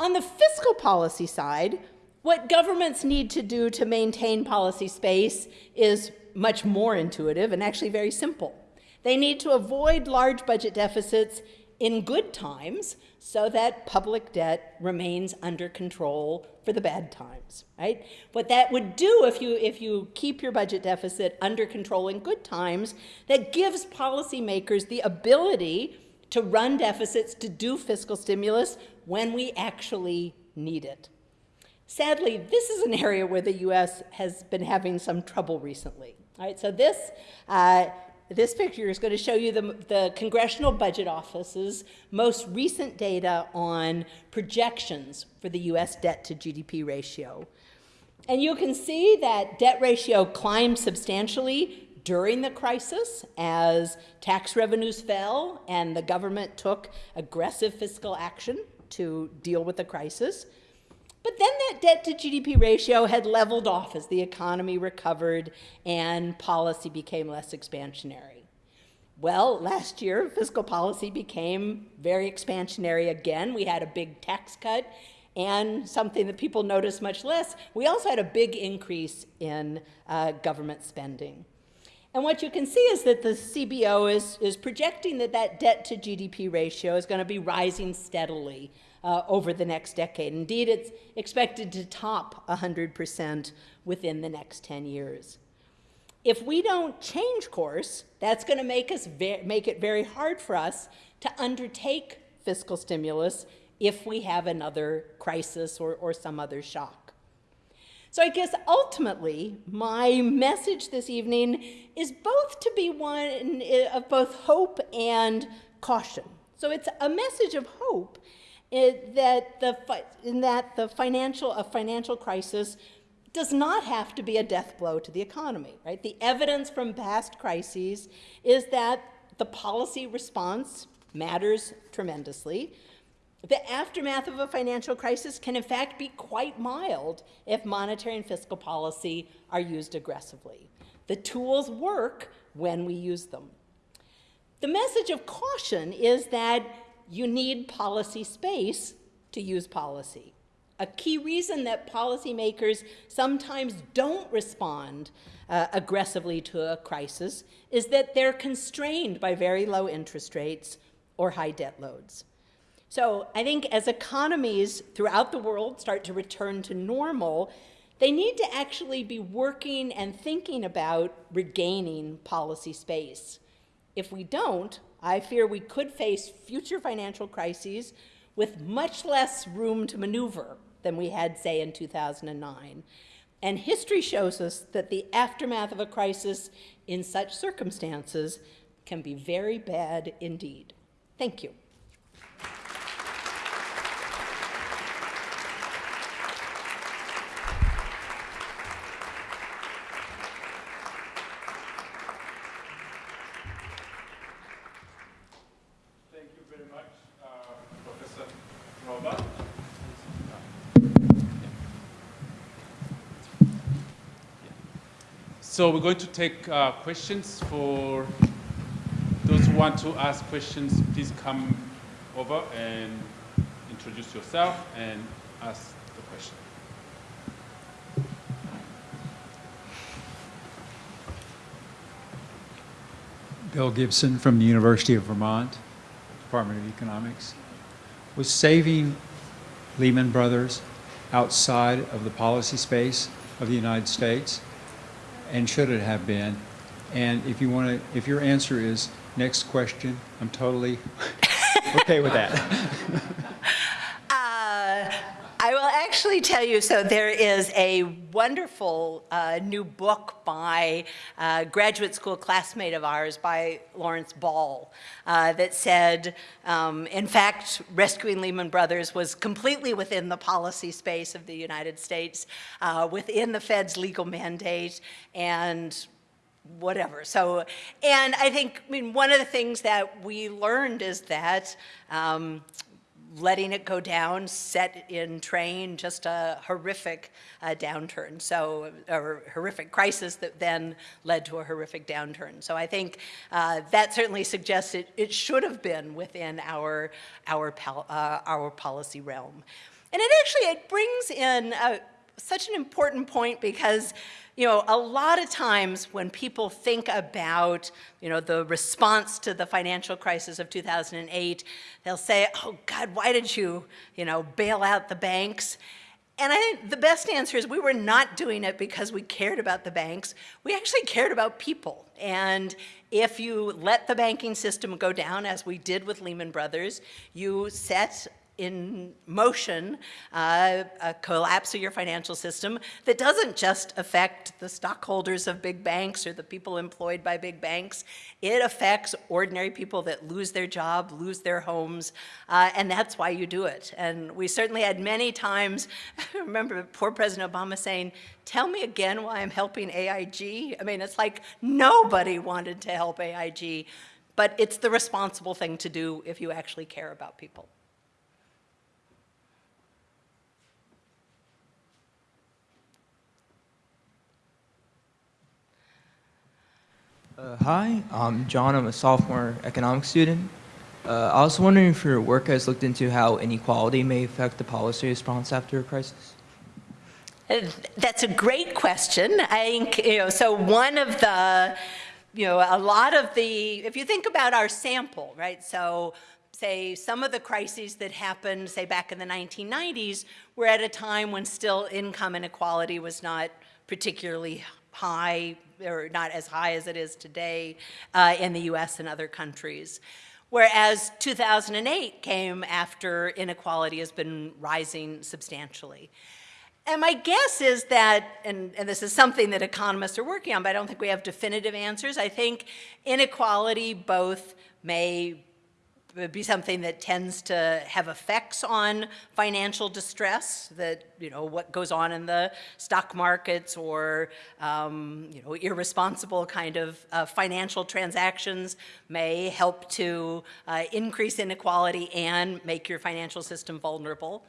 Speaker 1: On the fiscal policy side, what governments need to do to maintain policy space is much more intuitive and actually very simple. They need to avoid large budget deficits in good times so that public debt remains under control for the bad times, right? What that would do if you, if you keep your budget deficit under control in good times, that gives policymakers the ability to run deficits, to do fiscal stimulus when we actually need it. Sadly, this is an area where the U.S. has been having some trouble recently. All right, so this, uh, this picture is going to show you the, the Congressional Budget Office's most recent data on projections for the U.S. debt to GDP ratio. And you can see that debt ratio climbed substantially during the crisis as tax revenues fell and the government took aggressive fiscal action to deal with the crisis. But then that debt to GDP ratio had leveled off as the economy recovered and policy became less expansionary. Well, last year, fiscal policy became very expansionary again. We had a big tax cut and something that people notice much less, we also had a big increase in uh, government spending. And what you can see is that the CBO is, is projecting that that debt to GDP ratio is going to be rising steadily uh, over the next decade. Indeed, it's expected to top 100% within the next 10 years. If we don't change course, that's going to make, us make it very hard for us to undertake fiscal stimulus if we have another crisis or, or some other shock. So I guess ultimately, my message this evening is both to be one of both hope and caution. So it's a message of hope it, that the, in that the financial, a financial crisis does not have to be a death blow to the economy, right? The evidence from past crises is that the policy response matters tremendously. The aftermath of a financial crisis can in fact be quite mild if monetary and fiscal policy are used aggressively. The tools work when we use them. The message of caution is that you need policy space to use policy. A key reason that policymakers sometimes don't respond uh, aggressively to a crisis is that they're constrained by very low interest rates or high debt loads. So I think as economies throughout the world start to return to normal, they need to actually be working and thinking about regaining policy space. If we don't, I fear we could face future financial crises with much less room to maneuver than we had, say, in 2009. And history shows us that the aftermath of a crisis in such circumstances can be very bad indeed. Thank you.
Speaker 2: So we're going to take uh, questions for those who want to ask questions. Please come over and introduce yourself and ask the question.
Speaker 3: Bill Gibson from the University of Vermont, Department of Economics. Was saving Lehman Brothers outside of the policy space of the United States? And should it have been? And if you want to, if your answer is next question, I'm totally okay with that.
Speaker 1: actually tell you, so there is a wonderful uh, new book by a uh, graduate school classmate of ours, by Lawrence Ball, uh, that said, um, in fact, rescuing Lehman Brothers was completely within the policy space of the United States, uh, within the Fed's legal mandate, and whatever. So, and I think, I mean, one of the things that we learned is that um, letting it go down set in train just a horrific uh, downturn. So a horrific crisis that then led to a horrific downturn. So I think uh, that certainly suggests it, it should have been within our, our, uh, our policy realm. And it actually, it brings in a, such an important point because, you know, a lot of times when people think about, you know, the response to the financial crisis of 2008, they'll say, oh God, why did you, you know, bail out the banks? And I think the best answer is we were not doing it because we cared about the banks. We actually cared about people. And if you let the banking system go down, as we did with Lehman Brothers, you set in motion uh, a collapse of your financial system that doesn't just affect the stockholders of big banks or the people employed by big banks. It affects ordinary people that lose their job, lose their homes, uh, and that's why you do it. And we certainly had many times, I remember poor President Obama saying, tell me again why I'm helping AIG. I mean, it's like nobody wanted to help AIG, but it's the responsible thing to do if you actually care about people.
Speaker 4: Uh, hi, I'm John. I'm a sophomore economics student. Uh, I was wondering if your work has looked into how inequality may affect the policy response after a crisis.
Speaker 1: Uh, That's a great question. I think, you know, so one of the, you know, a lot of the, if you think about our sample, right? So say some of the crises that happened, say back in the 1990s, were at a time when still income inequality was not particularly high, or not as high as it is today uh, in the US and other countries. Whereas 2008 came after inequality has been rising substantially. And my guess is that, and, and, this is something that economists are working on, but I don't think we have definitive answers. I think inequality both may be something that tends to have effects on financial distress, that, you know, what goes on in the stock markets or, um, you know, irresponsible kind of uh, financial transactions may help to uh, increase inequality and make your financial system vulnerable.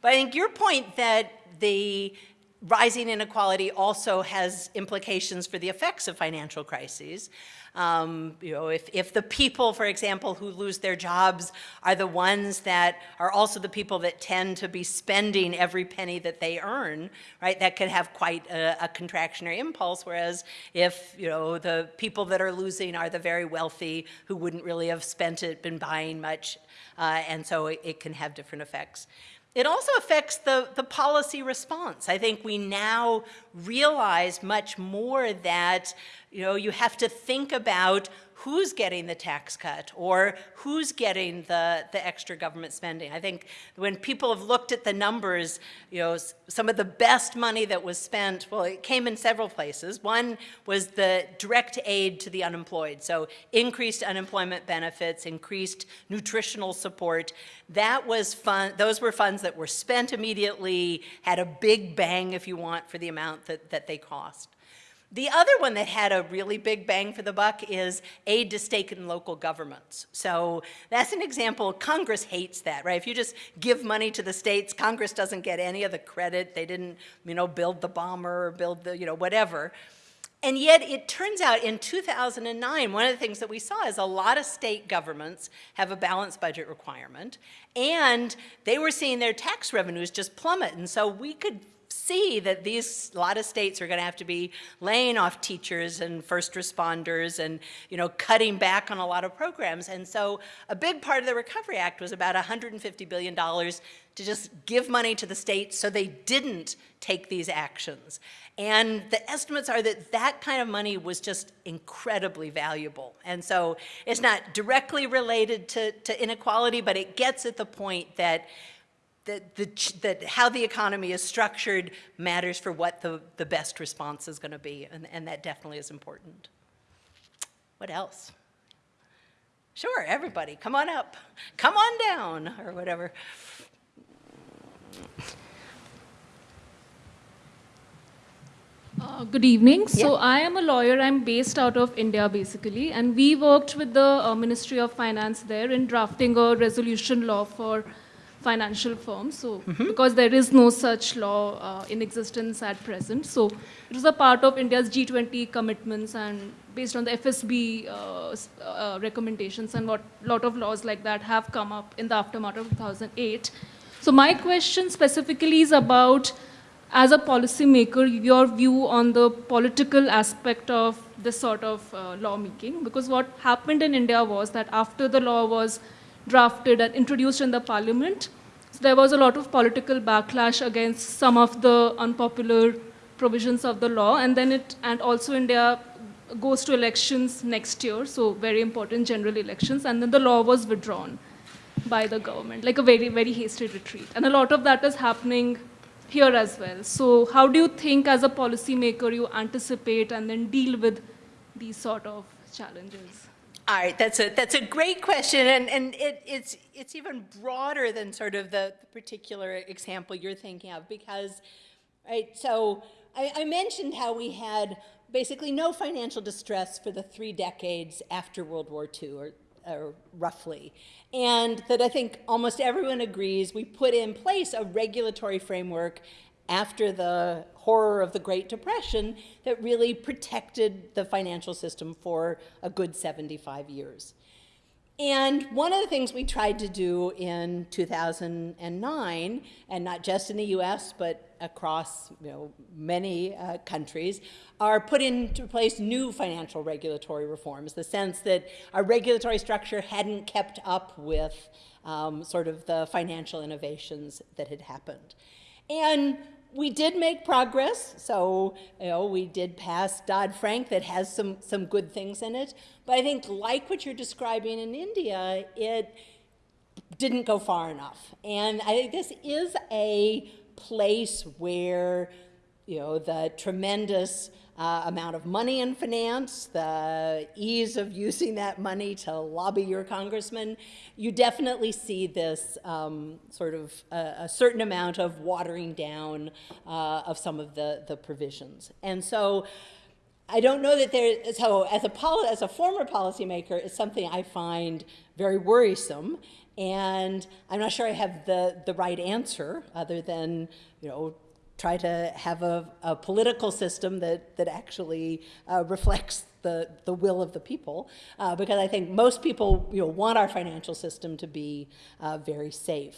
Speaker 1: But I think your point that the rising inequality also has implications for the effects of financial crises. Um, you know, if, if the people, for example, who lose their jobs are the ones that are also the people that tend to be spending every penny that they earn, right, that could have quite a, a contractionary impulse, whereas if, you know, the people that are losing are the very wealthy who wouldn't really have spent it, been buying much, uh, and so it, it can have different effects. It also affects the, the policy response. I think we now realize much more that you know, you have to think about who's getting the tax cut or who's getting the, the extra government spending. I think when people have looked at the numbers, you know, some of the best money that was spent, well, it came in several places. One was the direct aid to the unemployed. So increased unemployment benefits, increased nutritional support. That was fun, those were funds that were spent immediately, had a big bang, if you want, for the amount that, that they cost. The other one that had a really big bang for the buck is aid to state and local governments. So that's an example, Congress hates that, right? If you just give money to the states, Congress doesn't get any of the credit. They didn't, you know, build the bomber or build the, you know, whatever. And yet it turns out in 2009, one of the things that we saw is a lot of state governments have a balanced budget requirement and they were seeing their tax revenues just plummet. And so we could see that these, a lot of states are gonna have to be laying off teachers and first responders and, you know, cutting back on a lot of programs. And so a big part of the Recovery Act was about $150 billion to just give money to the states so they didn't take these actions. And the estimates are that that kind of money was just incredibly valuable. And so it's not directly related to, to inequality, but it gets at the point that that, the, that how the economy is structured matters for what the, the best response is going to be, and, and that definitely is important. What else? Sure, everybody, come on up. Come on down, or whatever.
Speaker 5: Uh, good evening. So I am a lawyer. I'm based out of India, basically, and we worked with the uh, Ministry of Finance there in drafting a resolution law for financial firms. So mm -hmm. because there is no such law uh, in existence at present, so it was a part of India's G20 commitments and based on the FSB uh, uh, recommendations and what lot of laws like that have come up in the aftermath of 2008. So my question specifically is about, as a policymaker, your view on the political aspect of this sort of uh, lawmaking. Because what happened in India was that after the law was drafted and introduced in the parliament, so there was a lot of political backlash against some of the unpopular provisions of the law, and then it, and also India goes to elections next year, so very important general elections, and then the law was withdrawn by the government, like a very, very hasty retreat. And a lot of that is happening here as well. So how do you think as a policymaker you anticipate and then deal with these sort of challenges?
Speaker 1: All right, that's a, that's a great question, and, and it, it's, it's even broader than sort of the, the particular example you're thinking of, because, right, so I, I mentioned how we had basically no financial distress for the three decades after World War II, or, or roughly, and that I think almost everyone agrees we put in place a regulatory framework after the horror of the Great Depression that really protected the financial system for a good 75 years. And one of the things we tried to do in 2009, and not just in the US, but across you know, many uh, countries, are put into place new financial regulatory reforms, the sense that our regulatory structure hadn't kept up with um, sort of the financial innovations that had happened. And we did make progress. So, you know, we did pass Dodd-Frank that has some, some good things in it. But I think like what you're describing in India, it didn't go far enough. And I think this is a place where, you know, the tremendous uh, amount of money in finance, the ease of using that money to lobby your congressman, you definitely see this um, sort of a, a, certain amount of watering down uh, of some of the, the provisions. And so I don't know that there, so as a, as a former policymaker, it's something I find very worrisome. And I'm not sure I have the, the right answer other than, you know, try to have a, a political system that, that actually uh, reflects the, the will of the people, uh, because I think most people you know, want our financial system to be uh, very safe.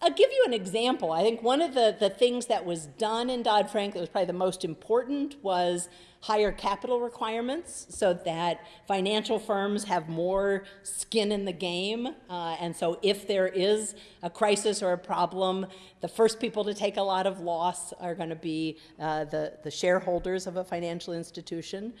Speaker 1: I'll give you an example. I think one of the, the things that was done in Dodd-Frank that was probably the most important was higher capital requirements so that financial firms have more skin in the game. Uh, and so if there is a crisis or a problem, the first people to take a lot of loss are going to be uh, the, the shareholders of a financial institution.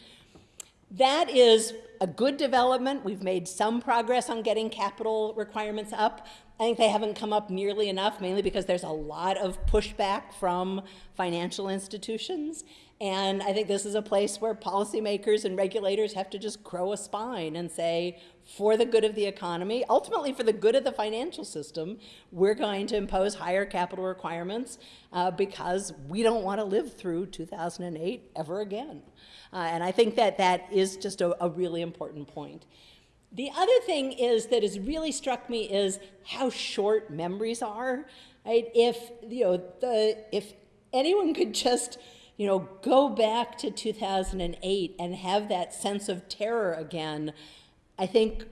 Speaker 1: That is a good development. We've made some progress on getting capital requirements up, I think they haven't come up nearly enough, mainly because there's a lot of pushback from financial institutions. And I think this is a place where policymakers and regulators have to just grow a spine and say, for the good of the economy, ultimately for the good of the financial system, we're going to impose higher capital requirements uh, because we don't want to live through 2008 ever again. Uh, and I think that that is just a, a really important point. The other thing is that has really struck me is how short memories are. Right? If you know the if anyone could just you know go back to 2008 and have that sense of terror again, I think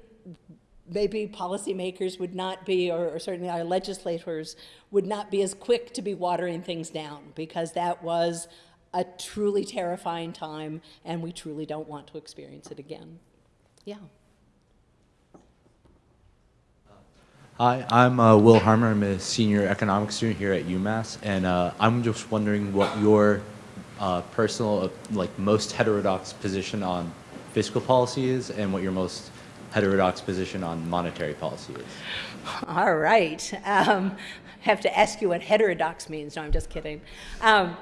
Speaker 1: maybe policymakers would not be, or, or, certainly our legislators would not be as quick to be watering things down because that was a truly terrifying time and we truly don't want to experience it again. Yeah.
Speaker 6: Hi, I'm uh, Will Harmer. I'm a senior economics student here at UMass, and uh, I'm just wondering what your uh, personal, uh, like most heterodox position on fiscal policy is, and what your most heterodox position on monetary policy is.
Speaker 1: All right. Um, have to ask you what heterodox means. No, I'm just kidding. Um,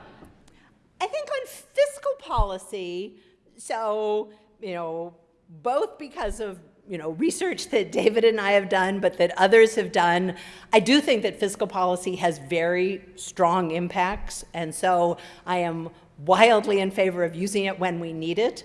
Speaker 1: I think on fiscal policy, so, you know, both because of you know, research that David and I have done, but that others have done, I do think that fiscal policy has very strong impacts. And so I am wildly in favor of using it when we need it.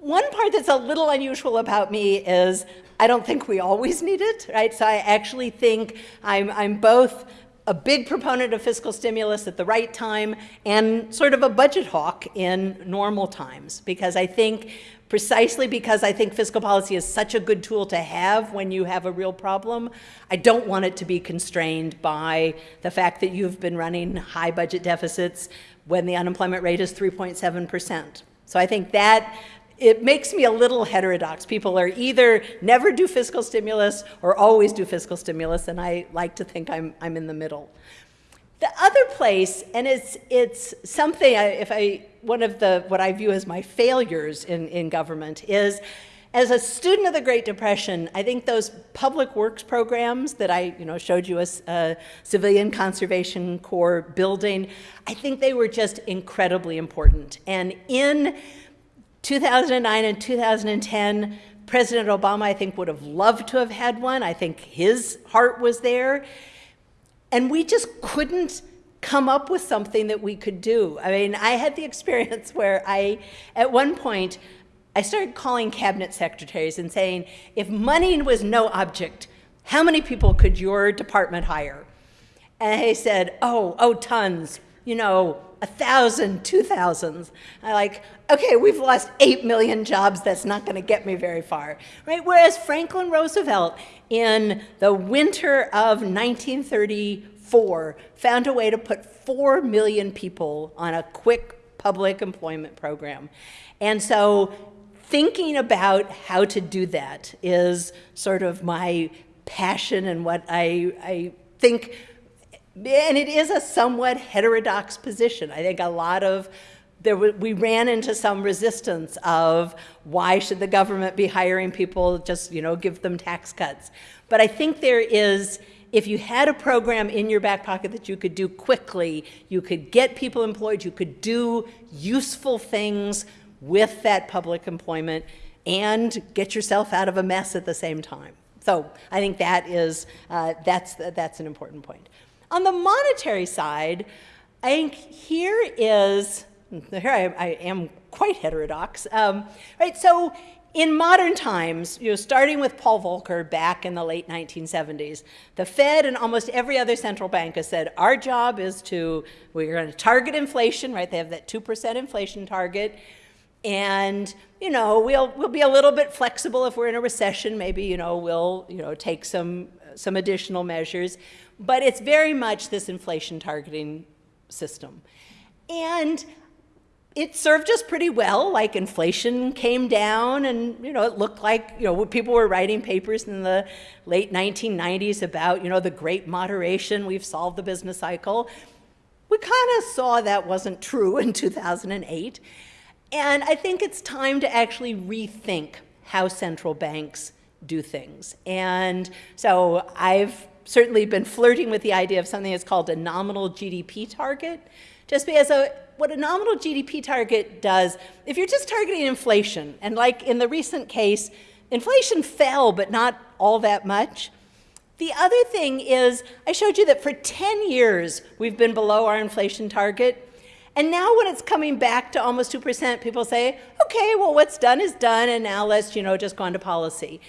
Speaker 1: One part that's a little unusual about me is I don't think we always need it, right? So I actually think I'm, I'm both a big proponent of fiscal stimulus at the right time and sort of a budget hawk in normal times because I think precisely because I think fiscal policy is such a good tool to have when you have a real problem. I don't want it to be constrained by the fact that you've been running high budget deficits when the unemployment rate is 3.7%. So I think that it makes me a little heterodox. People are either never do fiscal stimulus or always do fiscal stimulus, and I like to think I'm, I'm in the middle. The other place, and it's, it's something, I, if I, one of the, what I view as my failures in, in government is, as a student of the Great Depression, I think those public works programs that I you know, showed you a, a civilian conservation corps building, I think they were just incredibly important. And in 2009 and 2010, President Obama, I think, would have loved to have had one. I think his heart was there. And we just couldn't come up with something that we could do. I mean, I had the experience where I, at one point, I started calling cabinet secretaries and saying, if money was no object, how many people could your department hire? And they said, oh, oh, tons, you know, a thousand, two thousands. I like, okay, we've lost eight million jobs. That's not going to get me very far, right? Whereas Franklin Roosevelt, in the winter of 1934, found a way to put four million people on a quick public employment program. And so thinking about how to do that is sort of my passion and what I, I think and it is a somewhat heterodox position. I think a lot of there we ran into some resistance of why should the government be hiring people just you know give them tax cuts but i think there is if you had a program in your back pocket that you could do quickly you could get people employed you could do useful things with that public employment and get yourself out of a mess at the same time so i think that is uh, that's that's an important point on the monetary side, I think here is, here I, I am quite heterodox, um, right? So in modern times, you know, starting with Paul Volcker back in the late 1970s, the Fed and almost every other central bank has said, our job is to, we're going to target inflation, right? They have that 2% inflation target. And, you know, we'll, we'll be a little bit flexible if we're in a recession. Maybe, you know, we'll, you know, take some, some additional measures. But it's very much this inflation targeting system. And it served us pretty well. Like inflation came down, and you know it looked like you know people were writing papers in the late 1990s about you know the great moderation. We've solved the business cycle. We kind of saw that wasn't true in 2008, and I think it's time to actually rethink how central banks do things. And so I've certainly been flirting with the idea of something that's called a nominal GDP target. Just because a, what a nominal GDP target does, if you're just targeting inflation, and like in the recent case, inflation fell, but not all that much. The other thing is, I showed you that for 10 years we've been below our inflation target. And now when it's coming back to almost 2%, people say, okay, well, what's done is done, and now let's, you know, just go into policy.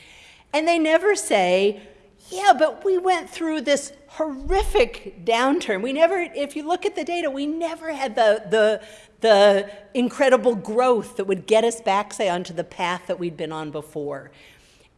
Speaker 1: And they never say, yeah, but we went through this horrific downturn. We never, if you look at the data, we never had the, the, the incredible growth that would get us back, say, onto the path that we'd been on before.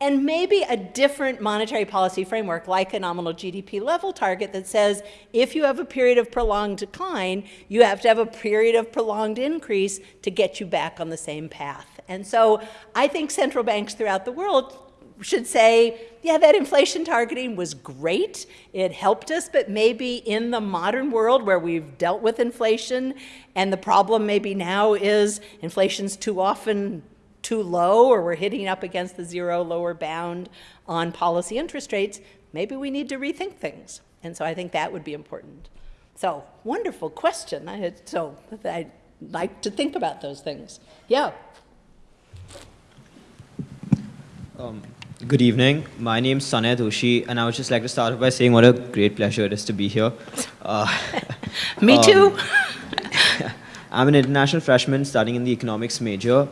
Speaker 1: And maybe a different monetary policy framework, like a nominal GDP level target, that says if you have a period of prolonged decline, you have to have a period of prolonged increase to get you back on the same path. And so I think central banks throughout the world should say, yeah, that inflation targeting was great. It helped us, but maybe in the modern world where we've dealt with inflation and the problem maybe now is inflation's too often too low or we're hitting up against the zero lower bound on policy interest rates, maybe we need to rethink things. And so I think that would be important. So, wonderful question. I had, so I'd like to think about those things. Yeah.
Speaker 7: Um, Good evening. My name is Sanay Doshi, and I would just like to start off by saying what a great pleasure it is to be here. Uh,
Speaker 1: Me um, too.
Speaker 7: I'm an international freshman studying in the economics major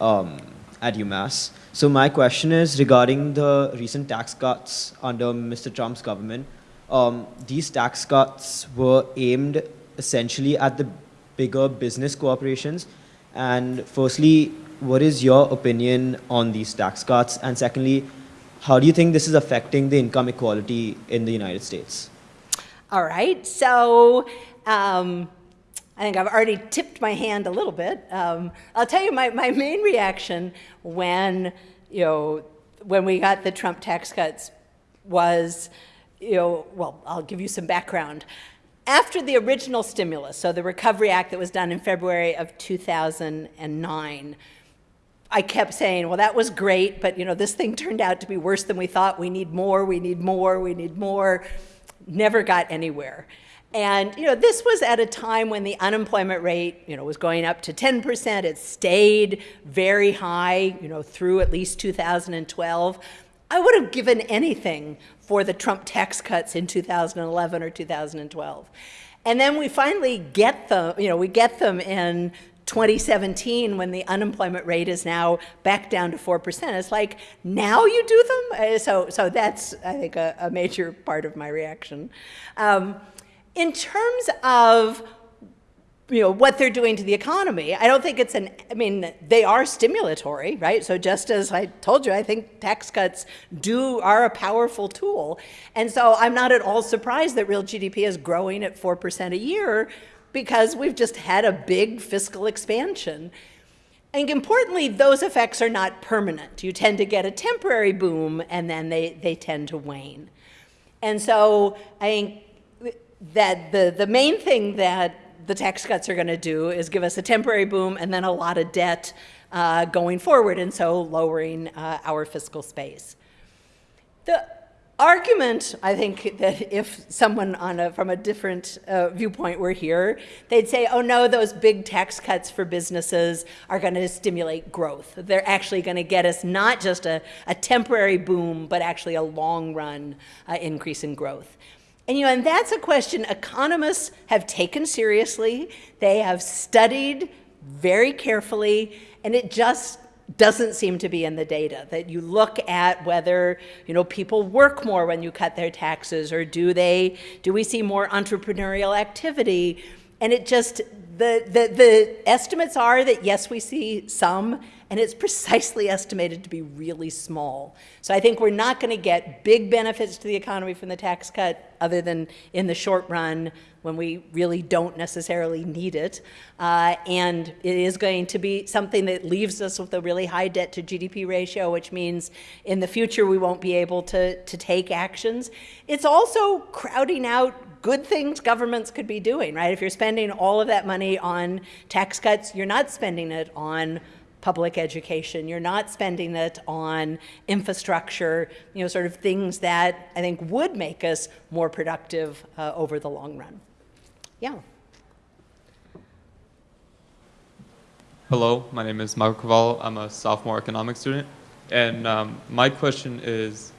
Speaker 7: um, at UMass. So my question is regarding the recent tax cuts under Mr. Trump's government. um, these tax cuts were aimed essentially at the bigger business corporations. And firstly, what is your opinion on these tax cuts? And secondly, how do you think this is affecting the income equality in the United States?
Speaker 1: All right, so um, I think I've already tipped my hand a little bit. Um, I'll tell you my, my main reaction when, you know, when we got the Trump tax cuts was, you know, well, I'll give you some background. After the original stimulus, so the Recovery Act that was done in February of 2009, I kept saying, well, that was great, but you know, this thing turned out to be worse than we thought. We need more, we need more, we need more. Never got anywhere. And you know, this was at a time when the unemployment rate, you know, was going up to 10%. It stayed very high, you know, through at least 2012. I would have given anything for the Trump tax cuts in 2011 or 2012. And then we finally get them, you know, we get them in 2017 when the unemployment rate is now back down to 4%. It's like, now you do them? Uh, so, so that's, I think, a, a major part of my reaction. Um, in terms of you know what they're doing to the economy i don't think it's an i mean they are stimulatory right so just as i told you i think tax cuts do are a powerful tool and so i'm not at all surprised that real gdp is growing at 4% a year because we've just had a big fiscal expansion. And importantly, those effects are not permanent. You tend to get a temporary boom and then they, they tend to wane. And so I think that the, the main thing that the tax cuts are going to do is give us a temporary boom and then a lot of debt uh, going forward, and so lowering uh, our fiscal space. The argument, I think, that if someone on a, from a different uh, viewpoint were here, they'd say, oh no, those big tax cuts for businesses are going to stimulate growth. They're actually going to get us not just a, a, temporary boom, but actually a long run uh, increase in growth. And, you know, and that's a question economists have taken seriously. They have studied very carefully, and it just doesn't seem to be in the data that you look at whether you know people work more when you cut their taxes or do they do we see more entrepreneurial activity and it just the the, the estimates are that yes we see some and it's precisely estimated to be really small. So I think we're not going to get big benefits to the economy from the tax cut other than in the short run when we really don't necessarily need it. Uh, and it is going to be something that leaves us with a really high debt to GDP ratio, which means in the future we won't be able to, to take actions. It's also crowding out good things governments could be doing, right? If you're spending all of that money on tax cuts, you're not spending it on public education. You're not spending it on infrastructure, you know, sort of things that I think would make us more productive uh, over the long run. Yeah.
Speaker 8: Hello, my name is Michael Cavallo. I'm a sophomore economics student. And um, my question is,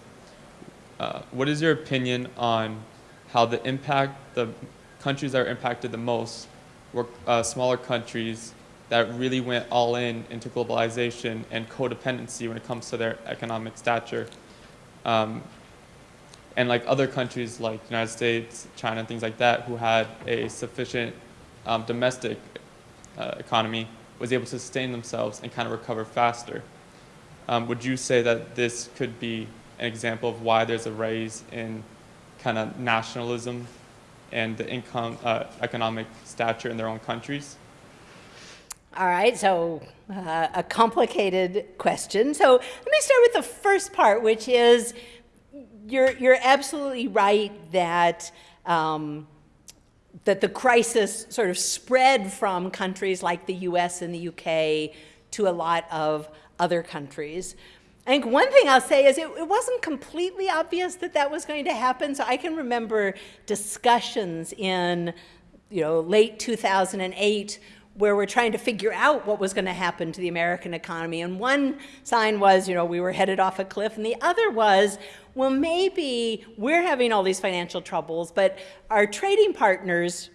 Speaker 8: uh, what is your opinion on how the impact, the countries that are impacted the most were uh, smaller countries that really went all in into globalization and codependency when it comes to their economic stature. Um, and like other countries like United States, China, things like that, who had a sufficient um, domestic uh, economy, was able to sustain themselves and kind of recover faster. Um, would you say that this could be an example of why there's a rise in kind of nationalism and the income, uh, economic stature in their own countries?
Speaker 1: All right, so uh, a complicated question. So let me start with the first part, which is you're, you're absolutely right that, um, that the crisis sort of spread from countries like the US and the UK to a lot of other countries. I think one thing I'll say is it, it, wasn't completely obvious that that was going to happen. So I can remember discussions in you know, late 2008 where we're trying to figure out what was going to happen to the American economy. And one sign was, you know, we were headed off a cliff, and the other was, well, maybe we're having all these financial troubles, but our trading partners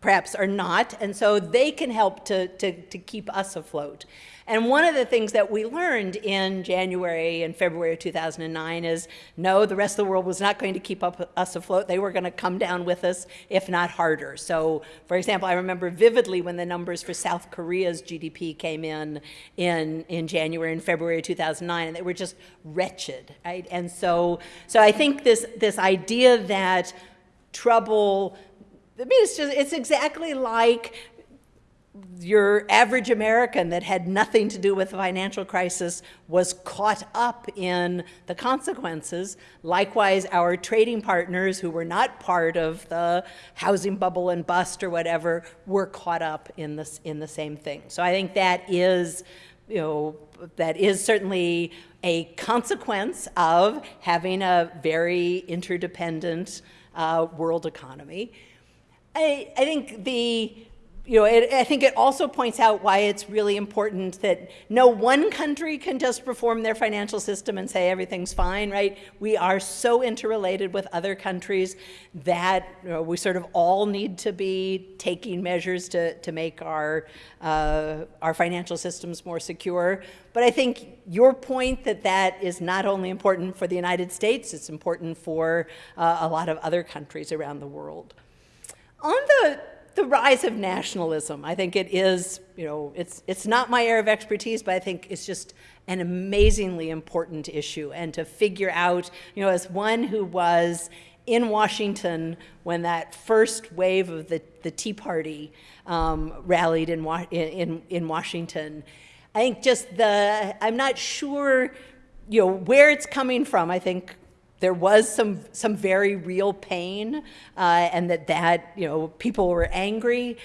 Speaker 1: perhaps are not, and so they can help to, to, to keep us afloat. And one of the things that we learned in January and February of 2009 is no, the rest of the world was not going to keep up us afloat. They were going to come down with us, if not harder. So, for example, I remember vividly when the numbers for South Korea's GDP came in in, in January and February of 2009, and they were just wretched, right? And so, so I think this, this idea that trouble I mean, it's just, it's exactly like your average American that had nothing to do with the financial crisis was caught up in the consequences. Likewise, our trading partners who were not part of the housing bubble and bust or whatever were caught up in this in the same thing. So I think that is, you know, that is certainly a consequence of having a very interdependent uh, world economy. I, I think the, you know, it, I think it also points out why it's really important that no one country can just reform their financial system and say everything's fine, right? We are so interrelated with other countries that you know, we sort of all need to be taking measures to, to make our, uh, our financial systems more secure. But I think your point that that is not only important for the United States, it's important for uh, a lot of other countries around the world. On the, the rise of nationalism, I think it is, you know, it's, it's not my area of expertise, but I think it's just an amazingly important issue. And to figure out, you know, as one who was in Washington when that first wave of the, the Tea Party um, rallied in, in, in Washington, I think just the, I'm not sure, you know, where it's coming from. I think there was some some very real pain, uh, and that that you know people were angry.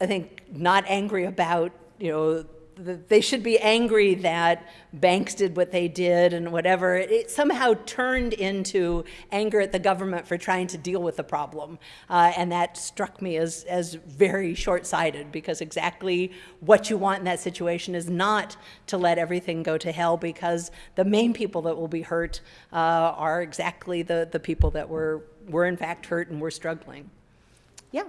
Speaker 1: I think not angry about you know they should be angry that banks did what they did and whatever. It somehow turned into anger at the government for trying to deal with the problem. Uh, and that struck me as, as very short-sighted because exactly what you want in that situation is not to let everything go to hell because the main people that will be hurt uh, are exactly the, the people that were, were in fact hurt and were struggling. Yeah.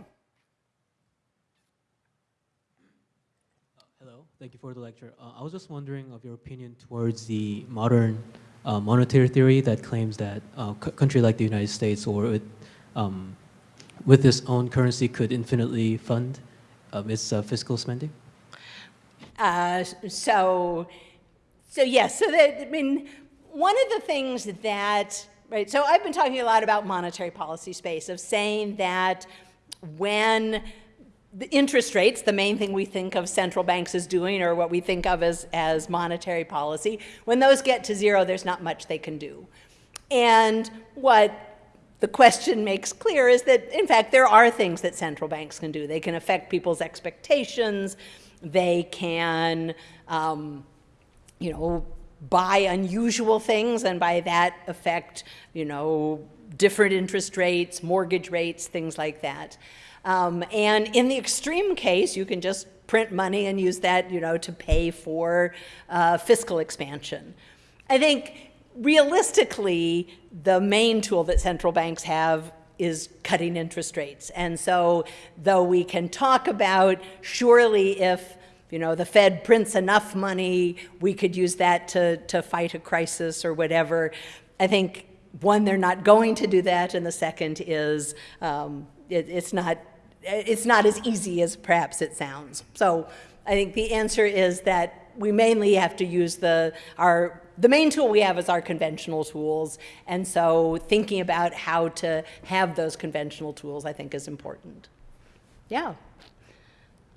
Speaker 9: Thank you for the lecture. Uh, I was just wondering of your opinion towards the modern uh, monetary theory that claims that a uh, country like the United States or with, um, with its own currency could infinitely fund um, its uh, fiscal spending?
Speaker 1: Uh, so, so yes, so that, I mean, one of the things that, right, so I've been talking a lot about monetary policy space of saying that when the interest rates, the main thing we think of central banks as doing or what we think of as, as monetary policy, when those get to zero, there's not much they can do. And what the question makes clear is that, in fact, there are things that central banks can do. They can affect people's expectations. They can, um, you know, buy unusual things and by that affect, you know, different interest rates, mortgage rates, things like that. Um, and in the extreme case, you can just print money and use that, you know, to pay for uh, fiscal expansion. I think realistically, the main tool that central banks have is cutting interest rates. And so, though we can talk about surely if you know the Fed prints enough money, we could use that to, to fight a crisis or whatever. I think one, they're not going to do that, and the second is um, it, it's not it's not as easy as perhaps it sounds. So I think the answer is that we mainly have to use the, our, the main tool we have is our conventional tools. And so thinking about how to have those conventional tools, I think is important. Yeah.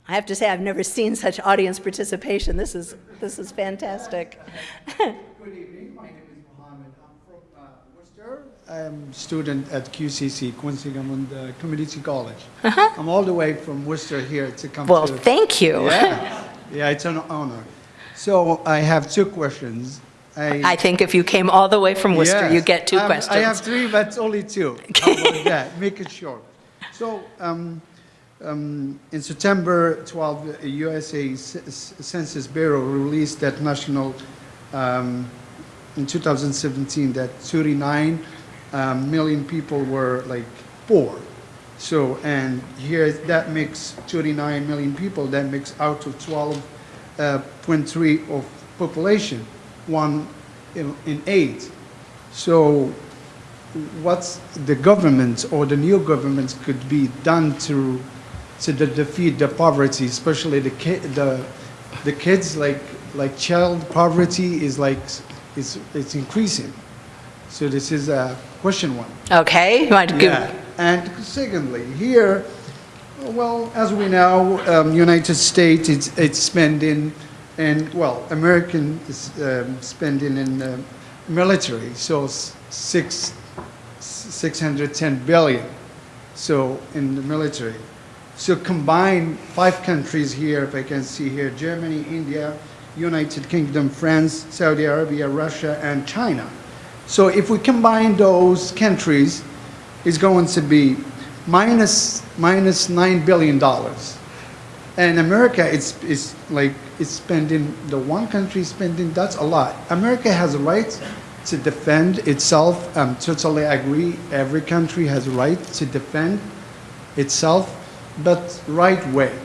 Speaker 1: I have to say, I've never seen such audience participation. This is, this is fantastic.
Speaker 10: Good evening. My name is Mohammed. I'm from uh, Worcester. I'm a student at QCC, Quinsigamond uh, Community College.
Speaker 1: Uh-huh.
Speaker 10: I'm all the way from Worcester here to come
Speaker 1: Well,
Speaker 10: to...
Speaker 1: thank you.
Speaker 10: Yeah, yeah, it's an honor. So I have two questions.
Speaker 1: I think if you came all the way from Worcester, you get two
Speaker 10: Um,
Speaker 1: questions.
Speaker 10: I have three, but only two. That? Make it short. So, um, um, in September 12, the USA Census Bureau released that national, um, in 2017, that 39 um, million people were like poor. So, and here, that makes 39 million people, that makes out of 12.3 of population, one in, in eight. So what's the government or the new governments could be done to, to de- defeat the poverty, especially the ki, the, the kids, like, like child poverty is like, is, it's increasing. So this is a question one.
Speaker 1: Okay,
Speaker 10: Yeah, and secondly, here, well, as we know, um, United States, it's, it's spending, and, well, American is um, spending in uh, military, so six, 610 billion, so in the military. So combine five countries here, if I can see here, Germany, India, United Kingdom, France, Saudi Arabia, Russia, and China. So if we combine those countries, it's going to be minus, minus $9 billion. And America, it's, it's like, it's spending, the one country spending, that's a lot. America has a right to defend itself. I'm totally agree. Every country has a right to defend itself, but right way.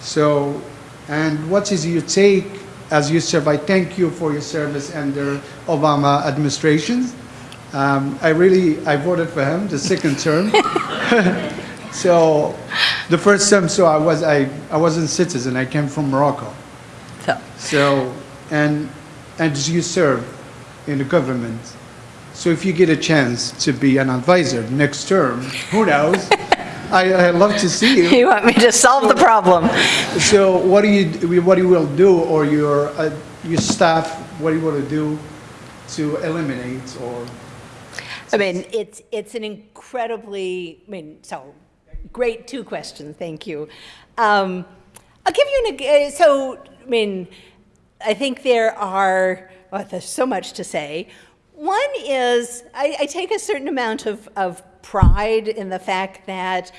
Speaker 10: So, and what is your take as you serve? I thank you for your service under Obama administration. Um, I really, I voted for him the second term. so, the first term, so I was, I, I wasn't citizen. I came from Morocco.
Speaker 1: so,
Speaker 10: So, and, and you serve in the government. So if you get a chance to be an advisor next term, who knows? I, I love to see you.
Speaker 1: you want me to solve the problem?
Speaker 10: So what do you, what you will do, or your, uh, your staff, what do you want to do to eliminate or?
Speaker 1: I mean, it's, it's an incredibly, I mean, so, great two questions, thank you. Um, I'll give you an, uh, so, I mean, I think there are, well, there's so much to say. One is, I, I take a certain amount of, of pride in the fact that,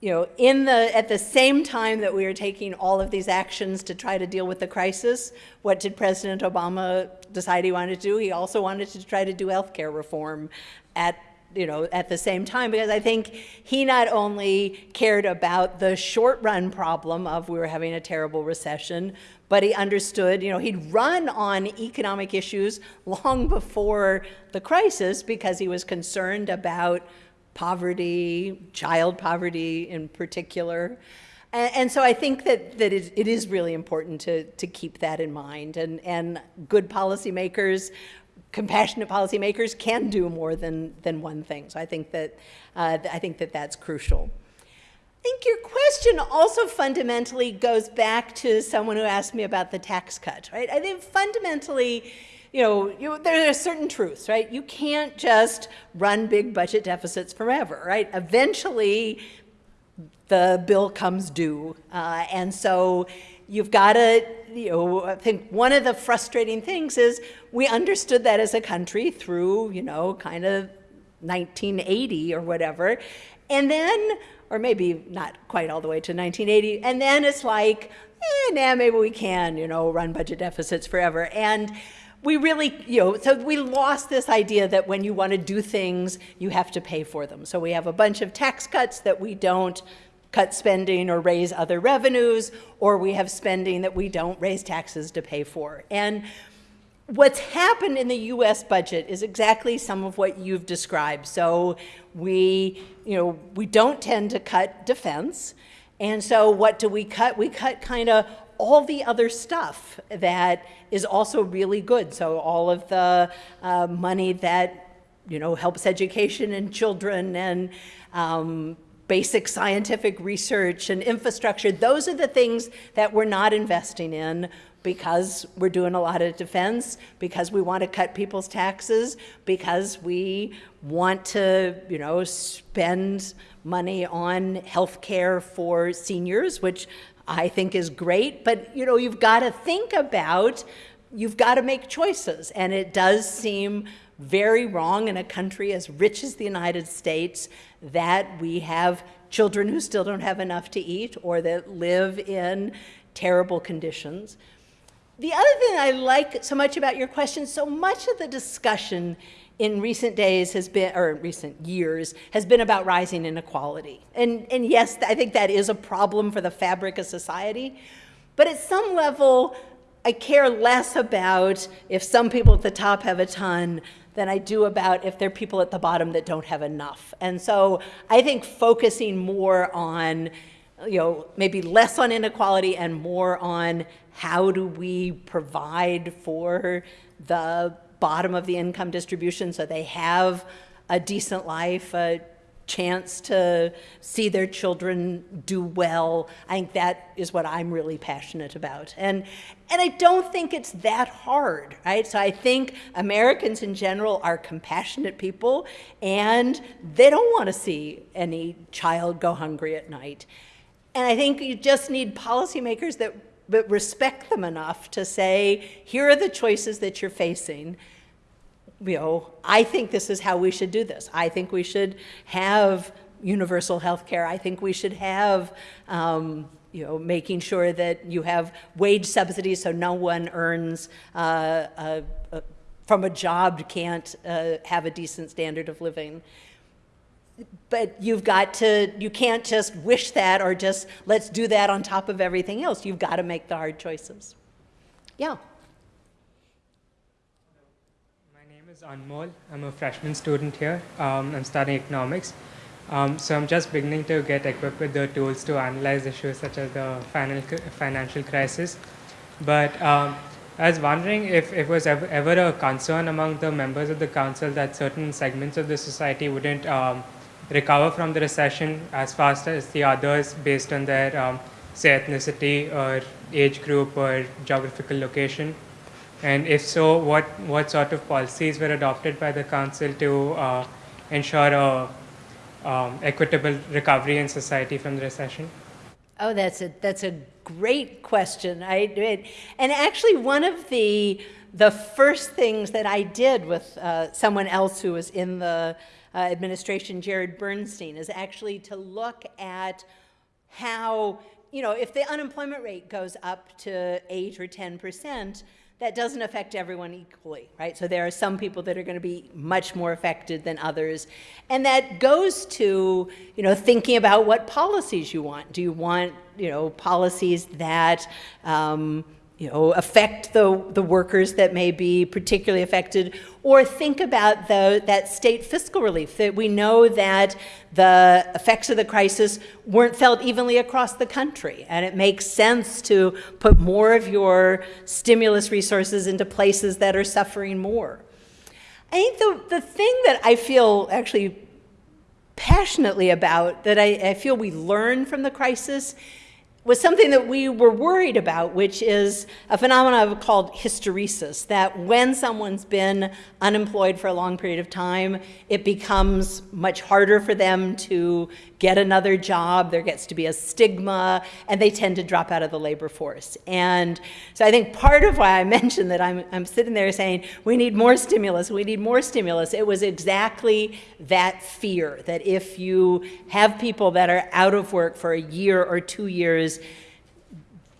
Speaker 1: you know, in the, at the same time that we are taking all of these actions to try to deal with the crisis, what did President Obama decide he wanted to do? He also wanted to try to do healthcare reform at you know, at the same time, because I think he not only cared about the short run problem of we were having a terrible recession, but he understood, you know, he'd run on economic issues long before the crisis because he was concerned about poverty, child poverty in particular. And, and so I think that, that it, it is really important to, to keep that in mind. And, and good policymakers, compassionate policymakers can do more than, than one thing. So I think that, uh, I think that that's crucial. I think your question also fundamentally goes back to someone who asked me about the tax cut, right? I think fundamentally, you know, you, there are certain truths, right? You can't just run big budget deficits forever, right? Eventually, the bill comes due. Uh, and so you've got to, you know, I think one of the frustrating things is we understood that as a country through, you know, kind of 1980 or whatever. And then, or maybe not quite all the way to 1980, and then it's like, eh, nah, maybe we can, you know, run budget deficits forever. And we really, you know, so we lost this idea that when you want to do things, you have to pay for them. So we have a bunch of tax cuts that we don't cut spending or raise other revenues, or we have spending that we don't raise taxes to pay for. And what's happened in the US budget is exactly some of what you've described. So we, you know, we don't tend to cut defense. And so what do we cut? We cut kind of all the other stuff that is also really good. So all of the uh, money that, you know, helps education and children and um, basic scientific research and infrastructure, those are the things that we're not investing in because we're doing a lot of defense, because we want to cut people's taxes, because we want to, you know, spend money on health care for seniors, which I think is great, but you know, you've got to think about, you've got to make choices, and it does seem very wrong in a country as rich as the United States that we have children who still don't have enough to eat or that live in terrible conditions. The other thing I like so much about your question, so much of the discussion in recent days has been, or in recent years, has been about rising inequality. And, and yes, I think that is a problem for the fabric of society. But at some level, I care less about if some people at the top have a ton than I do about if there are people at the bottom that don't have enough. And so I think focusing more on, you know, maybe less on inequality and more on how do we provide for the bottom of the income distribution so they have a decent life, a chance to see their children do well. I think that is what I'm really passionate about. And, and I don't think it's that hard, right? So I think Americans in general are compassionate people and they don't want to see any child go hungry at night. And I think you just need policymakers that, that respect them enough to say, here are the choices that you're facing you know, I think this is how we should do this. I think we should have universal health care. I think we should have, um, you know, making sure that you have wage subsidies so no one earns uh, a, a, from a job can't uh, have a decent standard of living. But you've got to, you can't just wish that or just let's do that on top of everything else. You've got to make the hard choices. Yeah.
Speaker 11: is Anmol. I'm a freshman student here. Um, I'm studying economics. Um, so I'm just beginning to get equipped with the tools to analyze issues such as the financial crisis. But um, I was wondering if it was ever, ever, a concern among the members of the council that certain segments of the society wouldn't um, recover from the recession as fast as the others based on their, um, say, ethnicity or age group or geographical location. And if so, what, what sort of policies were adopted by the council to uh, ensure a um, equitable recovery in society from the recession?
Speaker 1: Oh, that's a that's a great question. I and actually one of the the first things that I did with uh, someone else who was in the uh, administration, Jared Bernstein, is actually to look at how you know if the unemployment rate goes up to eight or ten percent that doesn't affect everyone equally, right? So there are some people that are going to be much more affected than others. And that goes to, you know, thinking about what policies you want. Do you want, you know, policies that, um, you know, affect the, the workers that may be particularly affected, or think about the, that state fiscal relief, that we know that the effects of the crisis weren't felt evenly across the country, and it makes sense to put more of your stimulus resources into places that are suffering more. I think the, the thing that I feel actually passionately about, that I, I feel we learn from the crisis, was something that we were worried about, which is a phenomenon called hysteresis, that when someone's been unemployed for a long period of time, it becomes much harder for them to get another job. There gets to be a stigma, and they tend to drop out of the labor force. And so I think part of why I mentioned that I'm, I'm sitting there saying, we need more stimulus, we need more stimulus, it was exactly that fear that if you have people that are out of work for a year or two years,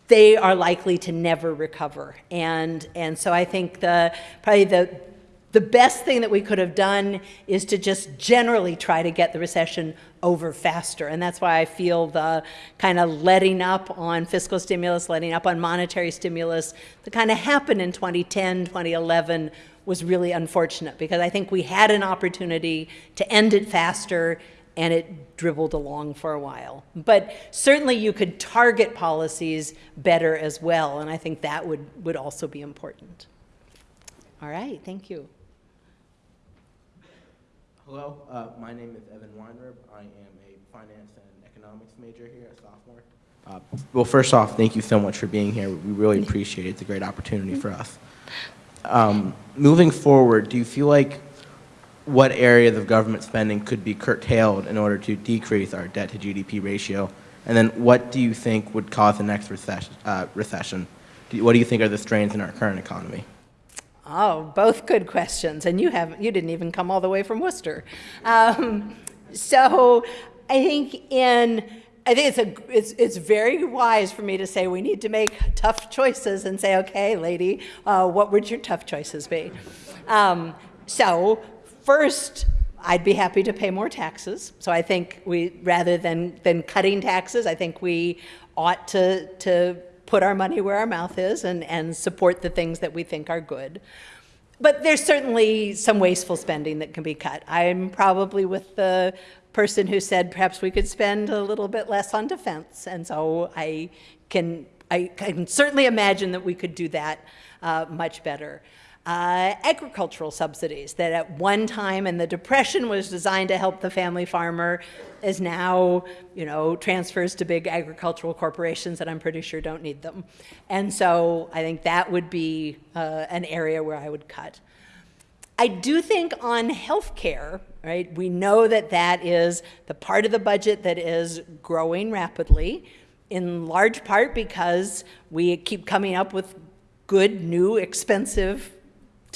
Speaker 1: they are likely to never recover. And, and so I think the, probably the, the best thing that we could have done is to just generally try to get the recession over faster. And that's why I feel the kind of letting up on fiscal stimulus, letting up on monetary stimulus that kind of happened in 2010, 2011 was really unfortunate because I think we had an opportunity to end it faster and it dribbled along for a while. But certainly you could target policies better as well, and I think that would, would also be important. All right, thank you.
Speaker 12: Hello, uh, my name is Evan Weinrib. I am a finance and economics major here, a sophomore. Uh, well, first off, thank you so much for being here. We really appreciate it. It's a great opportunity for us. Um, moving forward, do you feel like what areas of government spending could be curtailed in order to decrease our debt to GDP ratio? And then what do you think would cause the next recession? Uh, recession? Do what do you think are the strains in our current economy?
Speaker 1: Oh, both good questions, and you haven't, you didn't even come all the way from Worcester. Um, so I think in I think it's a it's it's very wise for me to say we need to make tough choices and say, okay, lady, uh, what would your tough choices be? Um, so first, I'd be happy to pay more taxes. So I think we, rather than, than cutting taxes, I think we ought to, to put our money where our mouth is and, and support the things that we think are good. But there's certainly some wasteful spending that can be cut. I'm probably with the person who said perhaps we could spend a little bit less on defense. And so I can, I can certainly imagine that we could do that uh, much better. Uh, agricultural subsidies that at one time in the depression was designed to help the family farmer is now you know transfers to big agricultural corporations that i'm pretty sure don't need them. And so i think that would be uh, an area where i would cut. I do think on healthcare, right, we know that that is the part of the budget that is growing rapidly, in large part because we keep coming up with good, new, expensive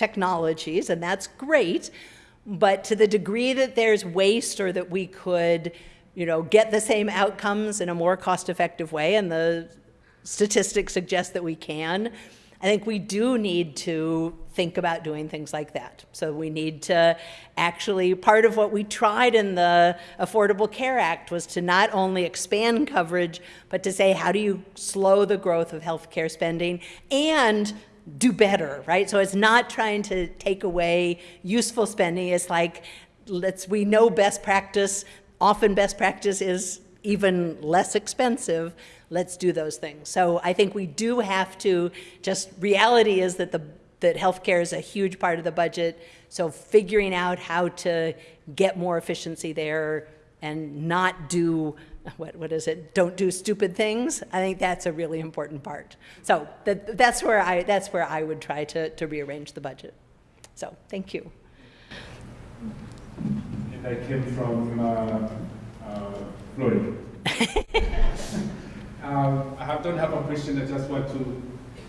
Speaker 1: technologies, and that's great. But to the degree that there's waste or that we could, you know, get the same outcomes in a more cost-effective way, and the statistics suggest that we can, I think we do need to think about doing things like that. So we need to actually, part of what we tried in the Affordable Care Act was to not only expand coverage, but to say, how do you slow the growth of healthcare spending and do better, right? So it's not trying to take away useful spending. It's like, let's, we know best practice, often best practice is even less expensive, let's do those things. So I think we do have to, just reality is that the that healthcare is a huge part of the budget. So figuring out how to get more efficiency there and not do what what is it? Don't do stupid things. I think that's a really important part. So that, that's where I that's where I would try to to rearrange the budget. So thank you.
Speaker 2: And I came from uh, uh, Florida. um, I have, don't have a question. I just want to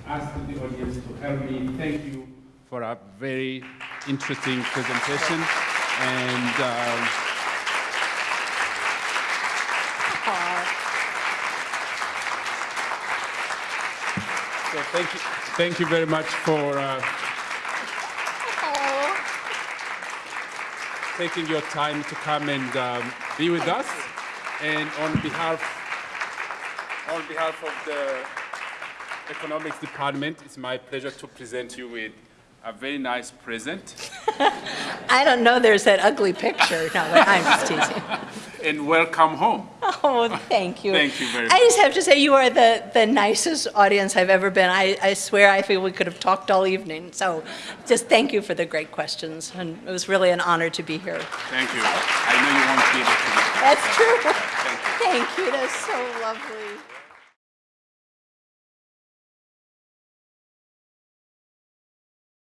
Speaker 2: ask the audience to help me. Thank you for a very interesting presentation. And um, so thank you, thank you very much for uh, taking your time to come and um, be with us. And on behalf, on behalf of the Economics Department, it's my pleasure to present you with a very nice present.
Speaker 1: I don't know there's that ugly picture. No, I'm just teasing.
Speaker 2: and welcome home.
Speaker 1: Oh, thank you.
Speaker 2: Thank you very much.
Speaker 1: I just have to say you are the, the nicest audience I've ever been. I, I swear I feel we could have talked all evening. So just thank you for the great questions. And it was really an honor to be here.
Speaker 2: Thank you. I know you won't be able to.
Speaker 1: That's true.
Speaker 2: Thank you.
Speaker 1: Thank you. That's so lovely.